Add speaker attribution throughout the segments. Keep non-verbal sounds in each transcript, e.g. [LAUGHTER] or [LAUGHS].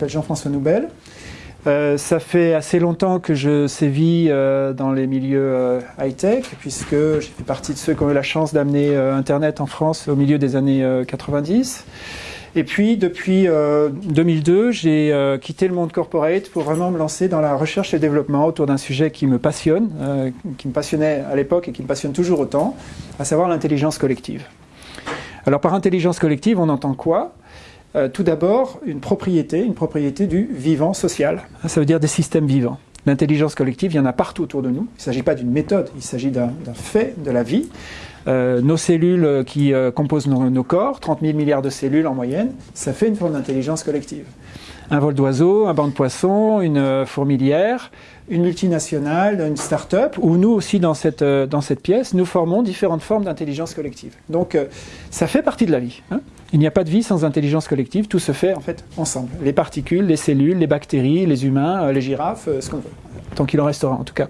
Speaker 1: m'appelle Jean-François Noubel. Euh, ça fait assez longtemps que je sévis euh, dans les milieux euh, high-tech, puisque j'ai fait partie de ceux qui ont eu la chance d'amener Internet en France au milieu des années 90. Et puis, depuis 2002, j'ai quitté le monde corporate pour vraiment me lancer dans la recherche et développement autour d'un sujet qui me passionne, qui me passionnait à l'époque et qui me passionne toujours autant, à savoir l'intelligence collective. Alors, par intelligence collective, on entend quoi? Euh, tout d'abord, une propriété, une propriété du vivant social. Ça veut dire des systèmes vivants. L'intelligence collective, il y en a partout autour de nous. Il ne s'agit pas d'une méthode, il s'agit d'un fait de la vie. Euh, nos cellules qui euh, composent nos, corps, 30 000 milliards de cellules en moyenne, ça fait une forme d'intelligence collective. Un vol d'oiseau, un banc de poissons, une fourmilière, une multinationale, une start-up, ou nous aussi dans cette, dans cette pièce, nous formons différentes formes d'intelligence collective. Donc ça fait partie de la vie. Hein. Il n'y a pas de vie sans intelligence collective, tout se fait en fait ensemble. Les particules, les cellules, les bactéries, les humains, euh, les girafes, euh, ce qu'on veut, tant qu'il en restera en tout cas.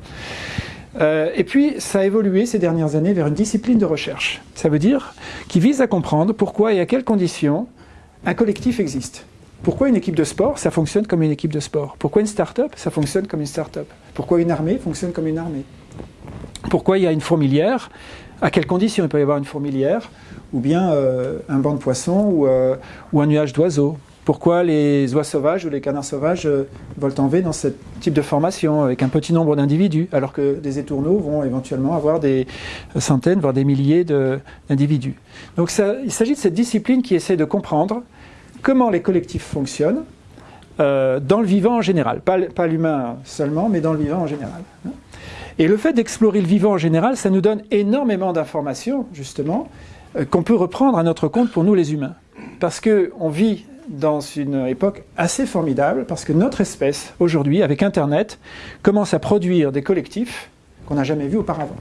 Speaker 1: Euh, et puis, ça a évolué ces dernières années vers une discipline de recherche. Ça veut dire qui vise à comprendre pourquoi et à quelles conditions un collectif existe. Pourquoi une équipe de sport, ça fonctionne comme une équipe de sport? Pourquoi une start-up, ça fonctionne comme une start-up? Pourquoi une armée fonctionne comme une armée? Pourquoi il y a une fourmilière? À quelles conditions il peut y avoir une fourmilière? Ou bien euh, un banc de poissons euh, ou, un nuage d'oiseaux. Pourquoi les oies sauvages ou les canards sauvages euh, volent en V dans ce type de formation avec un petit nombre d'individus, alors que des étourneaux vont éventuellement avoir des centaines, voire des milliers d'individus. Donc il s'agit de cette discipline qui essaie de comprendre comment les collectifs fonctionnent dans le vivant en général, pas, l'humain seulement, mais dans le vivant en général. Et le fait d'explorer le vivant en général, ça nous donne énormément d'informations, justement, euh, qu'on peut reprendre à notre compte pour nous les humains. Parce qu'on vit dans une époque assez formidable, parce que notre espèce, aujourd'hui, avec Internet, commence à produire des collectifs qu'on n'a jamais vus auparavant.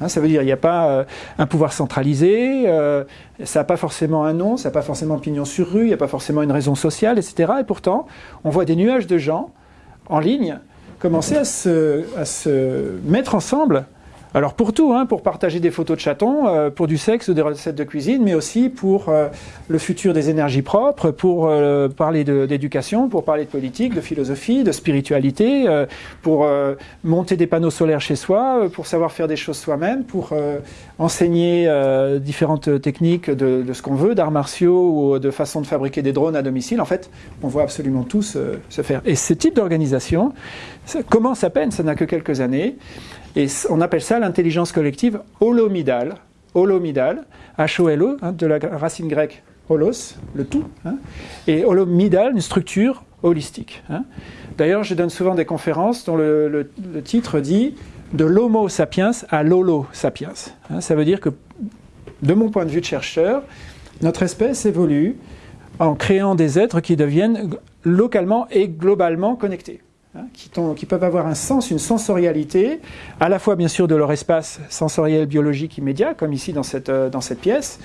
Speaker 1: Hein, ça veut dire qu'il n'y a pas euh, un pouvoir centralisé, euh, ça n'a pas forcément un nom, ça n'a pas forcément pignon sur rue, il n'y a pas forcément une raison sociale, etc. Et pourtant, on voit des nuages de gens en ligne commencer à se mettre ensemble alors pour tout, hein, pour partager des photos de chatons, euh, pour du sexe ou des recettes de cuisine, mais aussi pour euh, le futur des énergies propres, pour euh, parler d'éducation, pour parler de politique, de philosophie, de spiritualité, pour monter des panneaux solaires chez soi, pour savoir faire des choses soi-même, pour enseigner différentes techniques de, ce qu'on veut, d'arts martiaux ou de façon de fabriquer des drones à domicile. En fait, on voit absolument tout se, se faire. Et ce type d'organisation commence à peine, ça n'a que quelques années. Et on appelle ça l'intelligence collective holomidale, holomidale, H-O-L-O, hein, de la racine grecque holos, le tout, hein, et holomidale, une structure holistique. Hein. D'ailleurs, je donne souvent des conférences dont le, titre dit de l'homo sapiens à l'holo sapiens. ça veut dire que, de mon point de vue de chercheur, notre espèce évolue en créant des êtres qui deviennent localement et globalement connectés. Hein, qui, peuvent avoir un sens, une sensorialité, à la fois bien sûr de leur espace sensoriel biologique immédiat, comme ici dans cette, euh, pièce,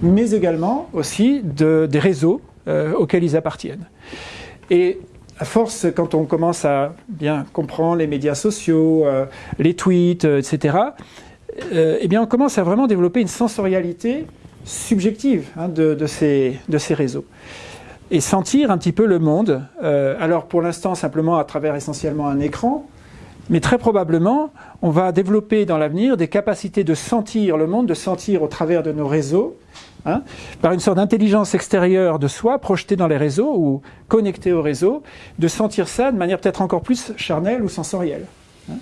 Speaker 1: mais également aussi de, des réseaux euh, auxquels ils appartiennent. Et à force, quand on commence à bien comprendre les médias sociaux, euh, les tweets, etc., eh bien on commence à vraiment développer une sensorialité subjective hein, de ces réseaux et sentir un petit peu le monde. Euh, alors pour l'instant simplement à travers essentiellement un écran, mais très probablement on va développer dans l'avenir des capacités de sentir le monde, de sentir au travers de nos réseaux, hein, par une sorte d'intelligence extérieure de soi projetée dans les réseaux ou connectée au réseau, de sentir ça de manière peut-être encore plus charnelle ou sensorielle. Hein.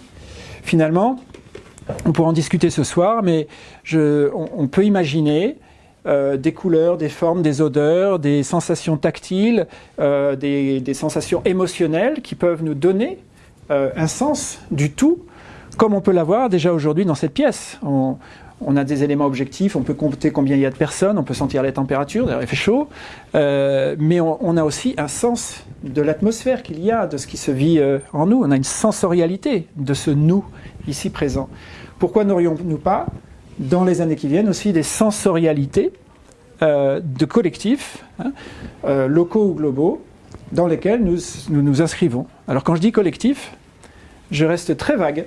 Speaker 1: Finalement, on pourra en discuter ce soir, mais on peut imaginer euh, des couleurs, des formes, des odeurs, des sensations tactiles, euh, des, sensations émotionnelles qui peuvent nous donner euh, un sens du tout, comme on peut l'avoir déjà aujourd'hui dans cette pièce. On, a des éléments objectifs, on peut compter combien il y a de personnes, on peut sentir les températures, d'ailleurs il fait chaud, mais on, a aussi un sens de l'atmosphère qu'il y a, de ce qui se vit en nous. On a une sensorialité de ce nous ici présent. Pourquoi n'aurions-nous pas dans les années qui viennent aussi des sensorialités euh, de collectifs, hein, euh, locaux ou globaux, dans lesquels nous, nous, inscrivons. Alors quand je dis collectif, je reste très vague,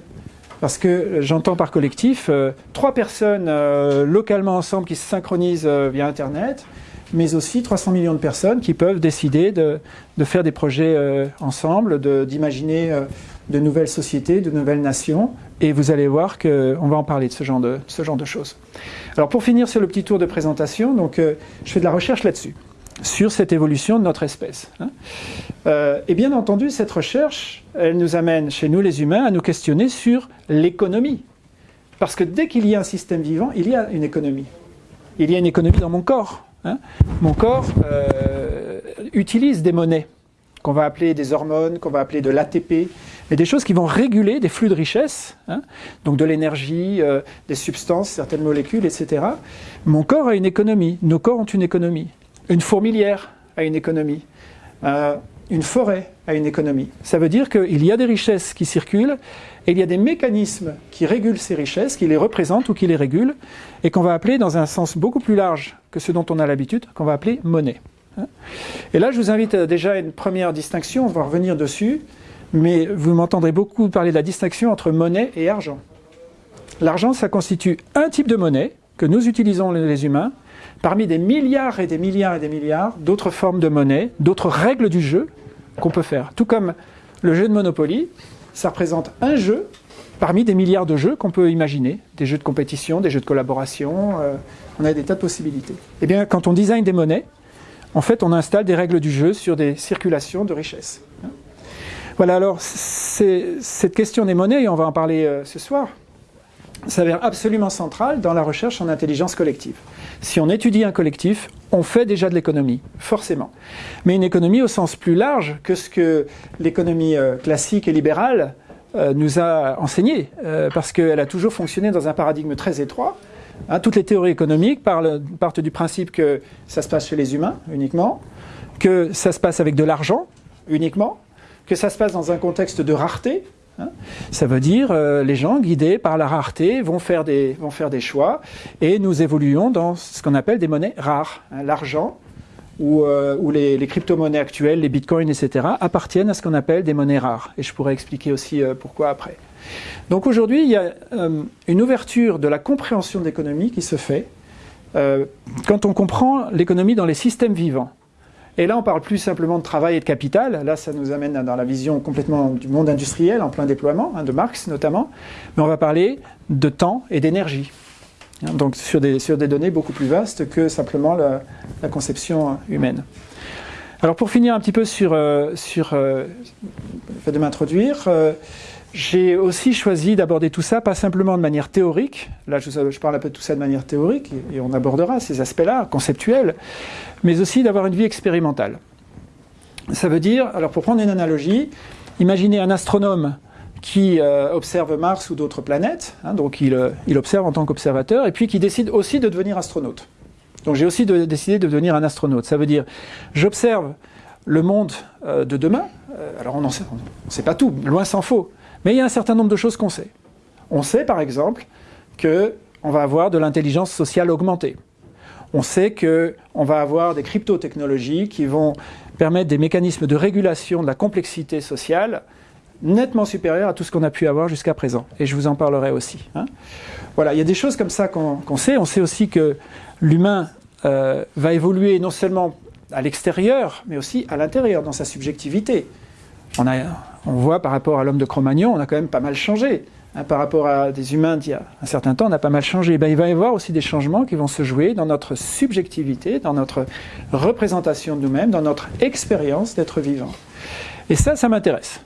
Speaker 1: parce que j'entends par collectif euh, trois personnes localement ensemble qui se synchronisent via Internet, mais aussi 300 millions de personnes qui peuvent décider de, faire des projets ensemble, d'imaginer de, nouvelles sociétés, de nouvelles nations. Et vous allez voir qu'on va en parler de ce, genre de ce genre de choses. Alors pour finir sur le petit tour de présentation, donc, euh, je fais de la recherche là-dessus, sur cette évolution de notre espèce. Hein. et bien entendu, cette recherche, elle nous amène chez nous les humains à nous questionner sur l'économie. Parce que dès qu'il y a un système vivant, il y a une économie. Il y a une économie dans mon corps. Hein. Mon corps euh, utilise des monnaies qu'on va appeler des hormones, qu'on va appeler de l'ATP, mais des choses qui vont réguler des flux de richesse, hein. donc de l'énergie, euh, des substances, certaines molécules, etc. Mon corps a une économie, nos corps ont une économie. Une fourmilière a une économie. Euh, une forêt a une économie. Ça veut dire qu'il y a des richesses qui circulent et il y a des mécanismes qui régulent ces richesses, qui les représentent ou qui les régulent, et qu'on va appeler dans un sens beaucoup plus large que ce dont on a l'habitude, qu'on va appeler monnaie. Et là, je vous invite déjà à une première distinction, on va revenir dessus, mais vous m'entendrez beaucoup parler de la distinction entre monnaie et argent. L'argent, ça constitue un type de monnaie que nous utilisons les humains, parmi des milliards et des milliards et des milliards d'autres formes de monnaie, d'autres règles du jeu qu'on peut faire. Tout comme le jeu de Monopoly, ça représente un jeu parmi des milliards de jeux qu'on peut imaginer, des jeux de compétition, des jeux de collaboration, euh, on a des tas de possibilités. Eh bien, quand on design des monnaies, en fait, on installe des règles du jeu sur des circulations de richesses. Voilà, alors, cette question des monnaies, on va en parler euh, ce soir, s'avère absolument centrale dans la recherche en intelligence collective. Si on étudie un collectif, on fait déjà de l'économie, forcément. Mais une économie au sens plus large que ce que l'économie euh, classique et libérale euh, nous a enseigné, parce qu'elle a toujours fonctionné dans un paradigme très étroit. Hein, toutes les théories économiques partent du principe que ça se passe chez les humains uniquement, que ça se passe avec de l'argent uniquement, que ça se passe dans un contexte de rareté, Hein. Ça veut dire euh, les gens guidés par la rareté vont faire, des, choix et nous évoluons dans ce qu'on appelle des monnaies rares. Hein. L'argent ou, euh, les, crypto-monnaies actuelles, les bitcoins, etc., appartiennent à ce qu'on appelle des monnaies rares. Et je pourrais expliquer aussi euh, pourquoi après. Donc aujourd'hui, il y a une ouverture de la compréhension de l'économie qui se fait quand on comprend l'économie dans les systèmes vivants. Et là, on parle plus simplement de travail et de capital. Là, ça nous amène dans la vision complètement du monde industriel en plein déploiement, hein, de Marx notamment. Mais on va parler de temps et d'énergie. Hein, donc sur des, données beaucoup plus vastes que simplement la, conception humaine. Alors pour finir un petit peu sur, euh, euh, le fait de m'introduire, euh, j'ai aussi choisi d'aborder tout ça, pas simplement de manière théorique, là je, parle un peu de tout ça de manière théorique, et, on abordera ces aspects-là, conceptuels, mais aussi d'avoir une vie expérimentale. Ça veut dire, alors pour prendre une analogie, imaginez un astronome qui euh, observe Mars ou d'autres planètes, hein, donc euh, il, observe en tant qu'observateur, et puis qui décide aussi de devenir astronaute. Donc j'ai aussi décidé de devenir un astronaute. Ça veut dire, j'observe le monde euh, de demain, alors on ne sait pas tout, loin s'en faut, mais il y a un certain nombre de choses qu'on sait. On sait par exemple qu'on va avoir de l'intelligence sociale augmentée. On sait qu'on va avoir des crypto-technologies qui vont permettre des mécanismes de régulation de la complexité sociale nettement supérieurs à tout ce qu'on a pu avoir jusqu'à présent. Et je vous en parlerai aussi. Hein. Voilà, il y a des choses comme ça qu'on sait. On sait aussi que l'humain euh, va évoluer non seulement à l'extérieur, mais aussi à l'intérieur, dans sa subjectivité. On a, on voit par rapport à l'homme de Cro-Magnon, on a quand même pas mal changé. Hein, par rapport à des humains d'il y a un certain temps, on a pas mal changé. Ben, il va y avoir aussi des changements qui vont se jouer dans notre subjectivité, dans notre représentation de nous-mêmes, dans notre expérience d'être vivant. Et ça, ça m'intéresse.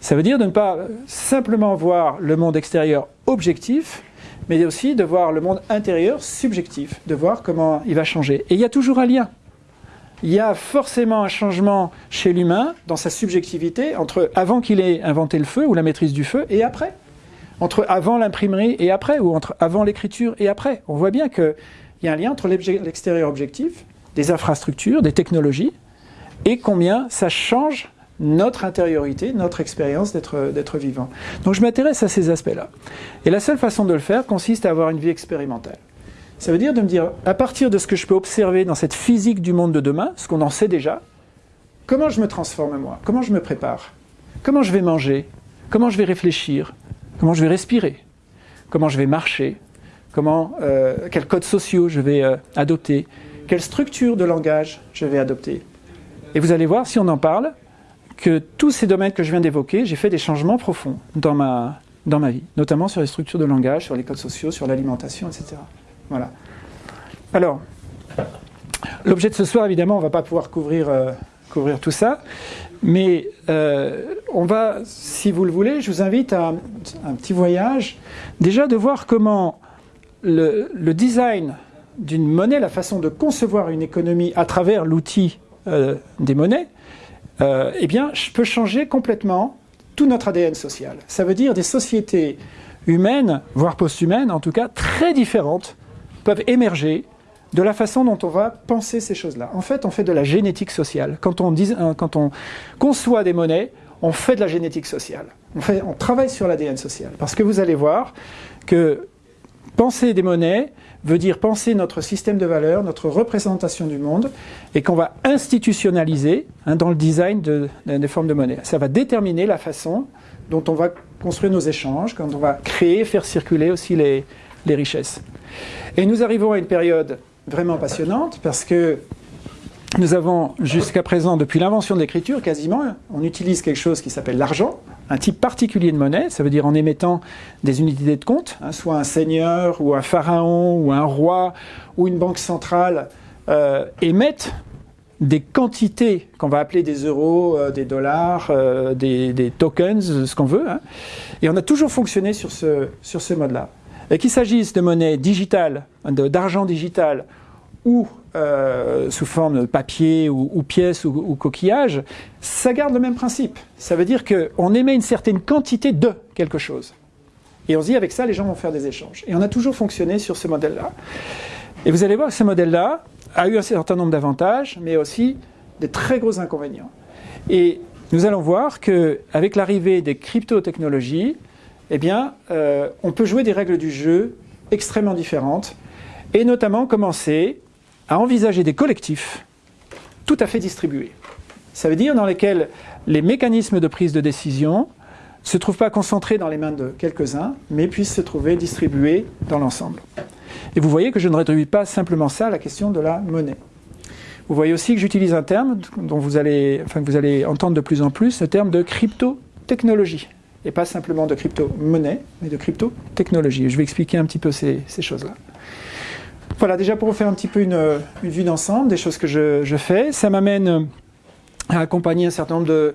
Speaker 1: Ça veut dire de ne pas simplement voir le monde extérieur objectif, mais aussi de voir le monde intérieur subjectif, de voir comment il va changer. Et il y a toujours un lien il y a forcément un changement chez l'humain dans sa subjectivité entre avant qu'il ait inventé le feu ou la maîtrise du feu et après. Entre avant l'imprimerie et après, ou entre avant l'écriture et après. On voit bien qu'il y a un lien entre l'extérieur objectif, des infrastructures, des technologies, et combien ça change notre intériorité, notre expérience d'être vivant. Donc je m'intéresse à ces aspects-là. Et la seule façon de le faire consiste à avoir une vie expérimentale. Ça veut dire de me dire, à partir de ce que je peux observer dans cette physique du monde de demain, ce qu'on en sait déjà, comment je me transforme moi? Comment je me prépare? Comment je vais manger? Comment je vais réfléchir? Comment je vais respirer? Comment je vais marcher? Comment, euh, Quels codes sociaux je vais euh, adopter? Quelle structure de langage je vais adopter? Et vous allez voir, si on en parle, que tous ces domaines que je viens d'évoquer, j'ai fait des changements profonds dans ma, dans ma vie, notamment sur les structures de langage, sur les codes sociaux, sur l'alimentation, etc. Alors, l'objet de ce soir, évidemment, on ne va pas pouvoir couvrir, euh, tout ça, mais euh, on va, si vous le voulez, je vous invite à un petit voyage, déjà de voir comment le, design d'une monnaie, la façon de concevoir une économie à travers l'outil euh, des monnaies, eh bien, je changer complètement tout notre ADN social. Ça veut dire des sociétés humaines, voire post-humaines en tout cas, très différentes, peuvent émerger de la façon dont on va penser ces choses-là. En fait, on fait de la génétique sociale. Quand on, euh, conçoit des monnaies, on fait de la génétique sociale. On travaille sur l'ADN social. Parce que vous allez voir que penser des monnaies, veut dire penser notre système de valeurs, notre représentation du monde, et qu'on va institutionnaliser hein, dans le design de, des formes de monnaie. Ça va déterminer la façon dont on va construire nos échanges, quand on va créer, faire circuler aussi les, les richesses. Et nous arrivons à une période vraiment passionnante parce que nous avons jusqu'à présent, depuis l'invention de l'écriture, quasiment, on utilise quelque chose qui s'appelle l'argent, un type particulier de monnaie, ça veut dire en émettant des unités de compte, hein, soit un seigneur ou un pharaon ou un roi ou une banque centrale euh, émettent des quantités qu'on va appeler des euros, euh, des dollars, euh, des, tokens, ce qu'on veut. Hein. Et on a toujours fonctionné sur ce, sur ce mode-là. Qu'il s'agisse de monnaie digitale, d'argent digital ou euh, sous forme de papier ou, ou pièces ou, ou, coquillage, ça garde le même principe. Ça veut dire qu'on émet une certaine quantité de quelque chose. Et on se dit, avec ça, les gens vont faire des échanges. Et on a toujours fonctionné sur ce modèle-là. Et vous allez voir que ce modèle-là a eu un certain nombre d'avantages, mais aussi des très gros inconvénients. Et nous allons voir qu'avec l'arrivée des crypto-technologies, eh bien, euh, on peut jouer des règles du jeu extrêmement différentes, et notamment commencer à envisager des collectifs tout à fait distribués. Ça veut dire dans lesquels les mécanismes de prise de décision ne se trouvent pas concentrés dans les mains de quelques-uns, mais puissent se trouver distribués dans l'ensemble. Et vous voyez que je ne réduis pas simplement ça à la question de la monnaie. Vous voyez aussi que j'utilise un terme dont vous allez, que vous allez entendre de plus en plus, le terme de crypto-technologie. Et pas simplement de crypto-monnaie, mais de crypto-technologie. Je vais expliquer un petit peu ces, choses-là. Voilà, déjà pour vous faire un petit peu une, vue d'ensemble des choses que je, fais, ça m'amène à accompagner un certain nombre de,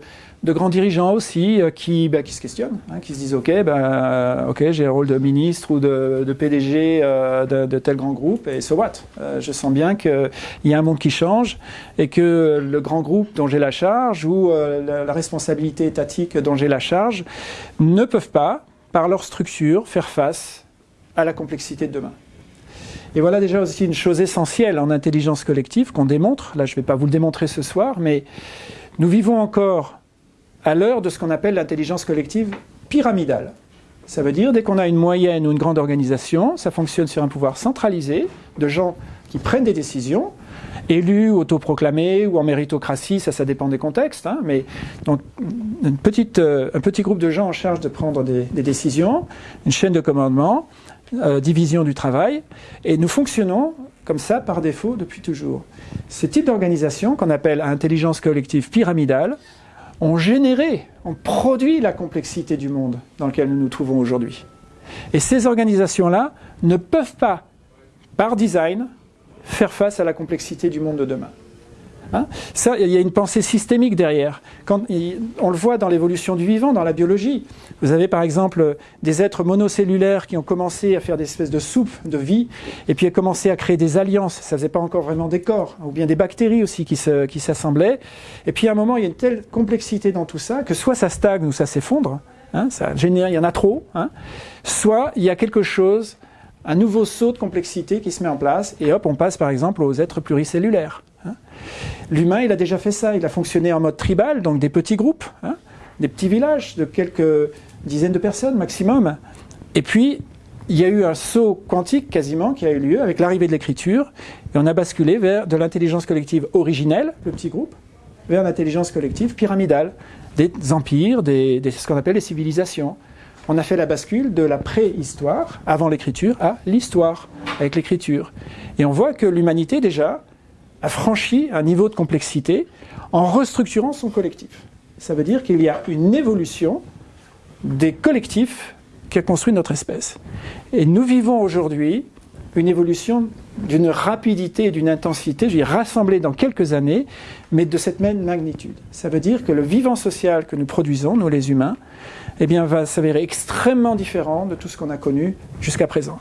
Speaker 1: grands dirigeants aussi euh, qui, bah, qui se questionnent, hein, qui se disent ok, bah, ok, j'ai le rôle de ministre ou de, PDG euh, de, tel grand groupe et so what? Euh, Je sens bien qu'il y a un monde qui change et que le grand groupe dont j'ai la charge ou la responsabilité étatique dont j'ai la charge ne peuvent pas, par leur structure, faire face à la complexité de demain. Et voilà déjà aussi une chose essentielle en intelligence collective qu'on démontre. Là, je ne vais pas vous le démontrer ce soir, mais nous vivons encore à l'heure de ce qu'on appelle l'intelligence collective pyramidale. Ça veut dire, dès qu'on a une moyenne ou une grande organisation, ça fonctionne sur un pouvoir centralisé de gens qui prennent des décisions, élus, autoproclamés ou en méritocratie, ça, ça dépend des contextes, hein, mais donc euh, un petit groupe de gens en charge de prendre des décisions, une chaîne de commandement, euh, division du travail, et nous fonctionnons comme ça par défaut depuis toujours. Ce type d'organisation qu'on appelle intelligence collective pyramidale ont généré, ont produit la complexité du monde dans lequel nous nous trouvons aujourd'hui. Et ces organisations-là ne peuvent pas, par design, faire face à la complexité du monde de demain. Hein ça, il y a une pensée systémique derrière. Quand, on le voit dans l'évolution du vivant, dans la biologie. Vous avez par exemple des êtres monocellulaires qui ont commencé à faire des espèces de soupes de vie, et puis ont commencé à créer des alliances. Ça ne faisait pas encore vraiment des corps, ou bien des bactéries aussi qui s'assemblaient. et puis à un moment, il y a une telle complexité dans tout ça que soit ça stagne ou ça s'effondre. Hein, il y en a trop. Hein, soit il y a quelque chose, un nouveau saut de complexité qui se met en place, et hop, on passe par exemple aux êtres pluricellulaires. L'humain, il a déjà fait ça. Il a fonctionné en mode tribal, donc des petits groupes, hein, des petits villages de quelques dizaines de personnes maximum. Et puis, il y a eu un saut quantique quasiment qui a eu lieu avec l'arrivée de l'écriture, et on a basculé vers de l'intelligence collective originelle, le petit groupe, vers l'intelligence collective pyramidale, des empires, des, ce qu'on appelle les civilisations. On a fait la bascule de la préhistoire, avant l'écriture, à l'histoire, avec l'écriture. Et on voit que l'humanité déjà a franchi un niveau de complexité en restructurant son collectif. Ça veut dire qu'il y a une évolution des collectifs qui a construit notre espèce. Et nous vivons aujourd'hui une évolution d'une rapidité et d'une intensité, je vais rassembler dans quelques années, mais de cette même magnitude. Ça veut dire que le vivant social que nous produisons, nous les humains, eh bien, va s'avérer extrêmement différent de tout ce qu'on a connu jusqu'à présent.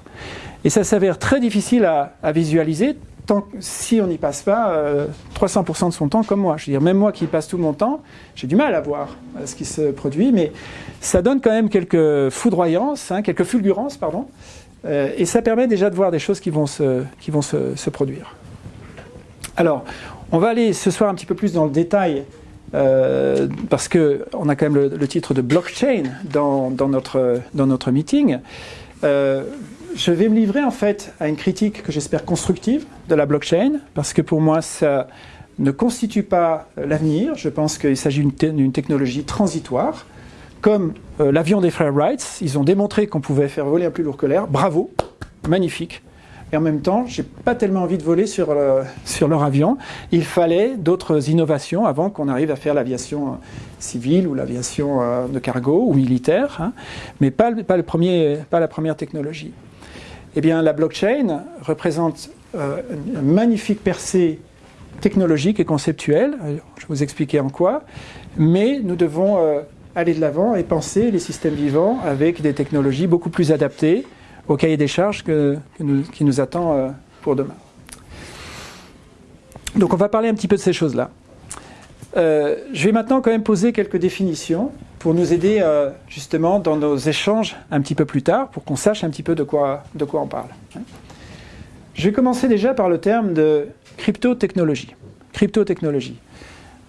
Speaker 1: Et ça s'avère très difficile à, visualiser tant, si on n'y passe pas 300% euh, de son temps comme moi. Je veux dire, même moi qui passe tout mon temps, j'ai du mal à voir euh, ce qui se produit, mais ça donne quand même quelques foudroyances, hein, quelques fulgurances, pardon, euh, et ça permet déjà de voir des choses qui vont se, qui vont se, produire. Alors, on va aller ce soir un petit peu plus dans le détail, parce qu'on a quand même le, titre de blockchain dans, dans, notre, dans notre meeting. Je vais me livrer en fait à une critique que j'espère constructive de la blockchain, parce que pour moi, ça ne constitue pas l'avenir. Je pense qu'il s'agit d'une technologie transitoire comme euh, l'avion des frères Wright, ils ont démontré qu'on pouvait faire voler un plus lourd que l'air. Bravo, magnifique. Et en même temps, j'ai pas tellement envie de voler sur, euh, leur avion. Il fallait d'autres innovations avant qu'on arrive à faire l'aviation euh, civile ou l'aviation de cargo ou militaire, hein. mais pas, le premier, pas la première technologie. Eh bien, la blockchain représente une magnifique percée technologique et conceptuelle. Je vais vous expliquer en quoi. Mais nous devons aller de l'avant et penser les systèmes vivants avec des technologies beaucoup plus adaptées au cahier des charges qui nous attend euh, pour demain. Donc on va parler un petit peu de ces choses-là. Euh, je vais maintenant quand même poser quelques définitions pour nous aider euh, justement dans nos échanges un petit peu plus tard, pour qu'on sache un petit peu de quoi, de quoi on parle. Je vais commencer déjà par le terme de crypto-technologie.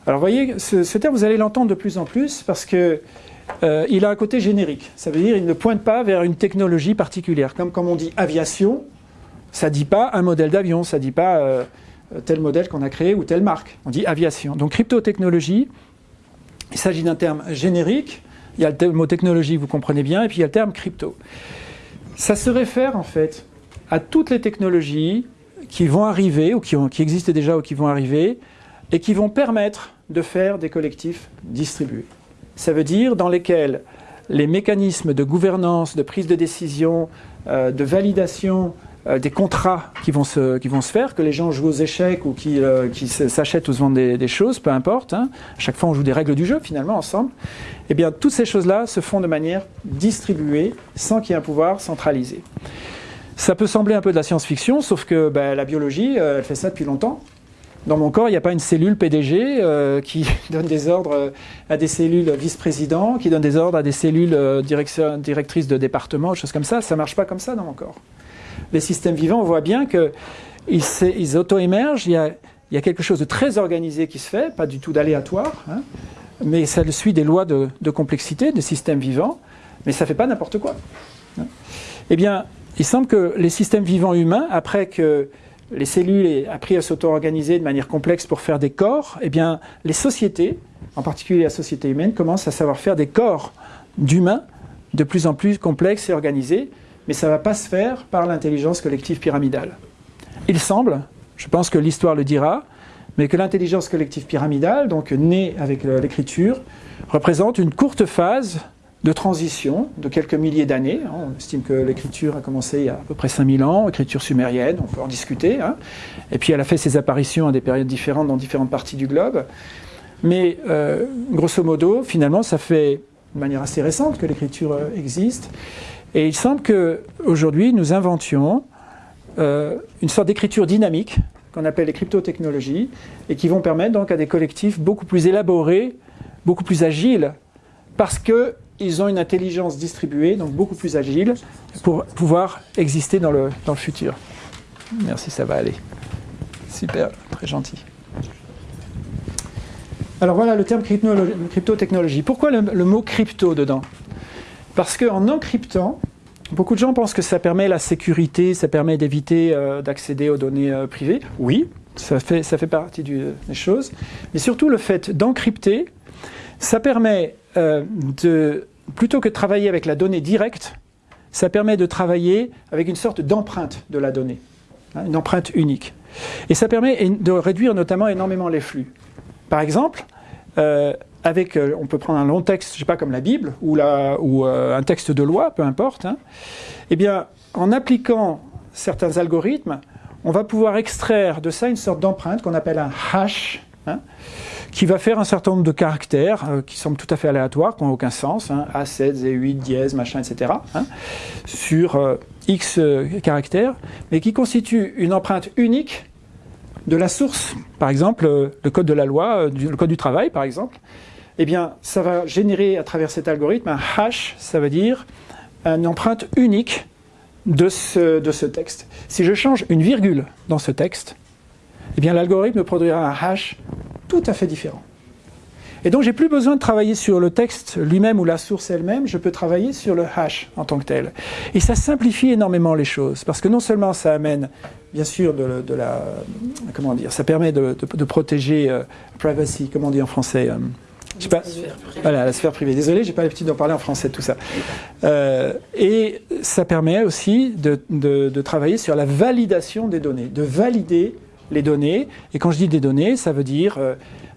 Speaker 1: Alors voyez, ce, terme, vous allez l'entendre de plus en plus parce qu'il euh, a un côté générique. Ça veut dire qu'il ne pointe pas vers une technologie particulière. Comme quand on dit aviation, ça ne dit pas un modèle d'avion, ça ne dit pas euh, tel modèle qu'on a créé ou telle marque. On dit aviation. Donc crypto-technologie, il s'agit d'un terme générique. Il y a le mot technologie, vous comprenez bien, et puis il y a le terme crypto. Ça se réfère en fait à toutes les technologies qui vont arriver, ou qui existent déjà ou qui vont arriver, et qui vont permettre de faire des collectifs distribués. Ça veut dire dans lesquels les mécanismes de gouvernance, de prise de décision, euh, de validation euh, des contrats qui vont, se, qui vont se faire, que les gens jouent aux échecs ou qui, euh, qui s'achètent ou se vendent des, choses, peu importe. Hein. À chaque fois, on joue des règles du jeu finalement ensemble. Eh bien, toutes ces choses-là se font de manière distribuée, sans qu'il y ait un pouvoir centralisé. Ça peut sembler un peu de la science-fiction, sauf que ben, la biologie, elle fait ça depuis longtemps dans mon corps, il n'y a pas une cellule PDG euh, qui [LAUGHS] donne des ordres euh, à des cellules vice-présidents, qui donne des ordres à des cellules euh, directrices de département, choses comme ça. Ça ne marche pas comme ça dans mon corps. Les systèmes vivants, on voit bien qu'ils ils auto-émergent. Il, y a, quelque chose de très organisé qui se fait, pas du tout d'aléatoire, hein, mais ça suit des lois de, complexité des systèmes vivants, mais ça ne fait pas n'importe quoi. Hein. Eh bien, il semble que les systèmes vivants humains, après que les cellules aient appris à s'auto-organiser de manière complexe pour faire des corps, eh bien, les sociétés, en particulier la société humaine, commencent à savoir faire des corps d'humains de plus en plus complexes et organisés, mais ça ne va pas se faire par l'intelligence collective pyramidale. Il semble, je pense que l'histoire le dira, mais que l'intelligence collective pyramidale, donc née avec l'écriture, représente une courte phase de transition de quelques milliers d'années. Hein. On estime que l'écriture a commencé il y a à peu près 5000 ans, écriture sumérienne, on peut en discuter. Hein. Et puis elle a fait ses apparitions à des périodes différentes dans différentes parties du globe. Mais euh, grosso modo, finalement, ça fait de manière assez récente que l'écriture euh, existe. Et il semble qu'aujourd'hui, nous inventions euh, une sorte d'écriture dynamique qu'on appelle les cryptotechnologies et qui vont permettre donc à des collectifs beaucoup plus élaborés, beaucoup plus agiles, parce que ils ont une intelligence distribuée, donc beaucoup plus agile, pour pouvoir exister dans le, dans le futur. Merci, ça va aller. Super, très gentil. Alors voilà le terme crypto-technologie. Pourquoi le, mot crypto dedans? Parce qu'en encryptant, beaucoup de gens pensent que ça permet la sécurité, ça permet d'éviter euh, d'accéder aux données euh, privées. Oui, ça fait, ça fait partie des choses. Mais surtout le fait d'encrypter, ça permet euh, de, plutôt que de travailler avec la donnée directe, ça permet de travailler avec une sorte d'empreinte de la donnée, hein, une empreinte unique. Et ça permet de réduire notamment énormément les flux. Par exemple, euh, avec, euh, on peut prendre un long texte, je sais pas, comme la Bible, ou, euh, un texte de loi, peu importe. Hein. Eh bien, en appliquant certains algorithmes, on va pouvoir extraire de ça une sorte d'empreinte qu'on appelle un hash, hein, qui va faire un certain nombre de caractères qui semblent tout à fait aléatoires, qui n'ont aucun sens, hein, A7, Z8, dièse, machin, etc., sur X caractères, mais qui constituent une empreinte unique de la source, par exemple euh, le code de la loi, euh, le code du travail par exemple, eh bien ça va générer à travers cet algorithme un hash, ça veut dire une empreinte unique de ce, de ce texte. Si je change une virgule dans ce texte, eh bien l'algorithme produira un hash tout à fait différent. Et donc j'ai plus besoin de travailler sur le texte lui-même ou la source elle-même, je peux travailler sur le hash en tant que tel. Et ça simplifie énormément les choses, parce que non seulement ça amène, bien sûr, de, la, comment dire, ça permet de, protéger euh, privacy, comment on dit en français. Euh, je sais pas, voilà, la sphère privée. Désolé, j'ai pas l'habitude d'en parler en français, tout ça. Euh, et ça permet aussi de, travailler sur la validation des données, de valider les données. Et quand je dis des données, ça veut dire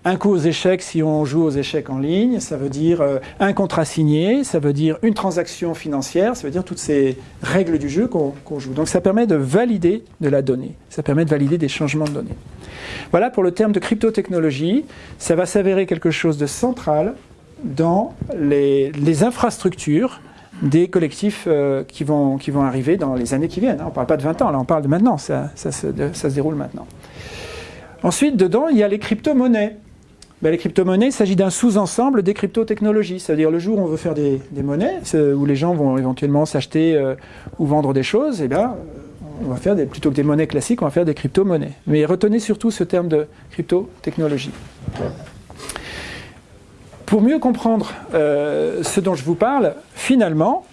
Speaker 1: un coup aux échecs si on joue aux échecs en ligne, ça veut dire euh, un contrat signé, ça veut dire une transaction financière, ça veut dire toutes ces règles du jeu qu'on joue. Donc ça permet de valider de la donnée, ça permet de valider des changements de données. Voilà pour le terme de cryptotechnologie, ça va s'avérer quelque chose de central dans les, infrastructures des collectifs euh, qui, vont, arriver dans les années qui viennent. On ne parle pas de 20 ans, là on parle de maintenant, ça, ça se déroule maintenant. Ensuite, dedans, il y a les crypto-monnaies. Ben, les crypto-monnaies, il s'agit d'un sous-ensemble des crypto-technologies. C'est-à-dire le jour où on veut faire des, monnaies, où les gens vont éventuellement s'acheter euh, ou vendre des choses, eh bien, on va faire des, plutôt que des monnaies classiques, on va faire des crypto-monnaies. Mais retenez surtout ce terme de crypto-technologie. Pour mieux comprendre euh, ce dont je vous parle, finalement,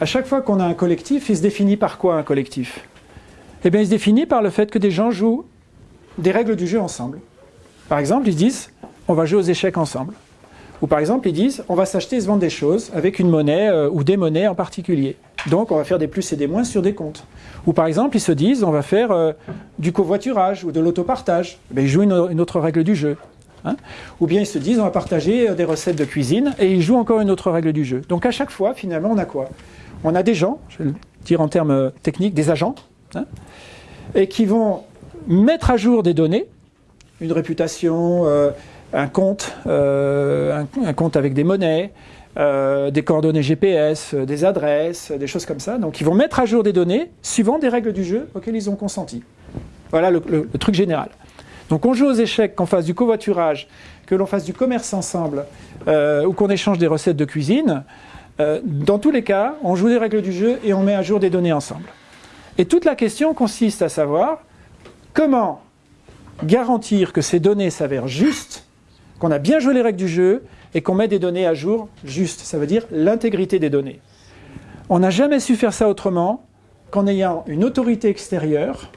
Speaker 1: à chaque fois qu'on a un collectif, il se définit par quoi un collectif? Eh bien, il se définit par le fait que des gens jouent des règles du jeu ensemble. Par exemple, ils disent on va jouer aux échecs ensemble. Ou par exemple, ils disent on va s'acheter et se vendre des choses avec une monnaie euh, ou des monnaies en particulier. Donc on va faire des plus et des moins sur des comptes. Ou par exemple, ils se disent on va faire euh, du covoiturage ou de l'autopartage. Ils jouent une, autre règle du jeu. Hein. ou bien ils se disent on va partager euh, des recettes de cuisine et ils jouent encore une autre règle du jeu. Donc à chaque fois, finalement, on a quoi? On a des gens, je vais le dire en termes techniques, des agents, hein, et qui vont mettre à jour des données, une réputation, un compte, euh, un, compte avec des monnaies, euh, des coordonnées GPS, euh, des adresses, des choses comme ça. Donc ils vont mettre à jour des données suivant des règles du jeu auxquelles ils ont consenti. Voilà le, truc général. Donc on joue aux échecs, qu'on fasse du covoiturage, que l'on fasse du commerce ensemble, ou qu'on échange des recettes de cuisine. dans tous les cas, on joue des règles du jeu et on met à jour des données ensemble. Et toute la question consiste à savoir comment garantir que ces données s'avèrent justes qu'on a bien joué les règles du jeu et qu'on met des données à jour justes. Ça veut dire l'intégrité des données. On n'a jamais su faire ça autrement qu'en ayant une autorité extérieure,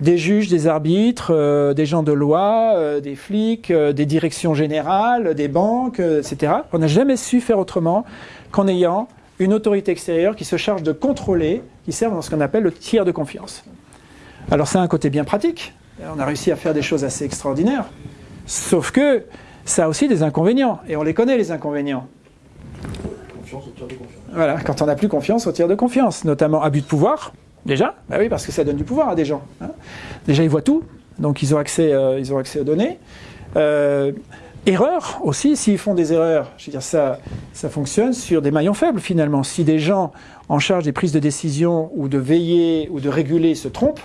Speaker 1: des juges, des arbitres, euh, des gens de loi, euh, des flics, euh, des directions générales, des banques, etc. On n'a jamais su faire autrement qu'en ayant une autorité extérieure qui se charge de contrôler, qui sert dans ce qu'on appelle le tiers de confiance. Alors ça a un côté bien pratique, on a réussi à faire des choses assez extraordinaires, sauf que ça a aussi des inconvénients, et on les connaît les inconvénients. Voilà, quand on n'a plus confiance au tir de confiance, notamment abus de pouvoir, déjà, bah oui, parce que ça donne du pouvoir à des gens. Hein. Déjà, ils voient tout, donc ils ont accès, euh, ils ont accès aux données. Euh, erreurs aussi, s'ils font des erreurs, je veux dire, ça, ça fonctionne sur des maillons faibles finalement. Si des gens en charge des prises de décision ou de veiller ou de réguler se trompent,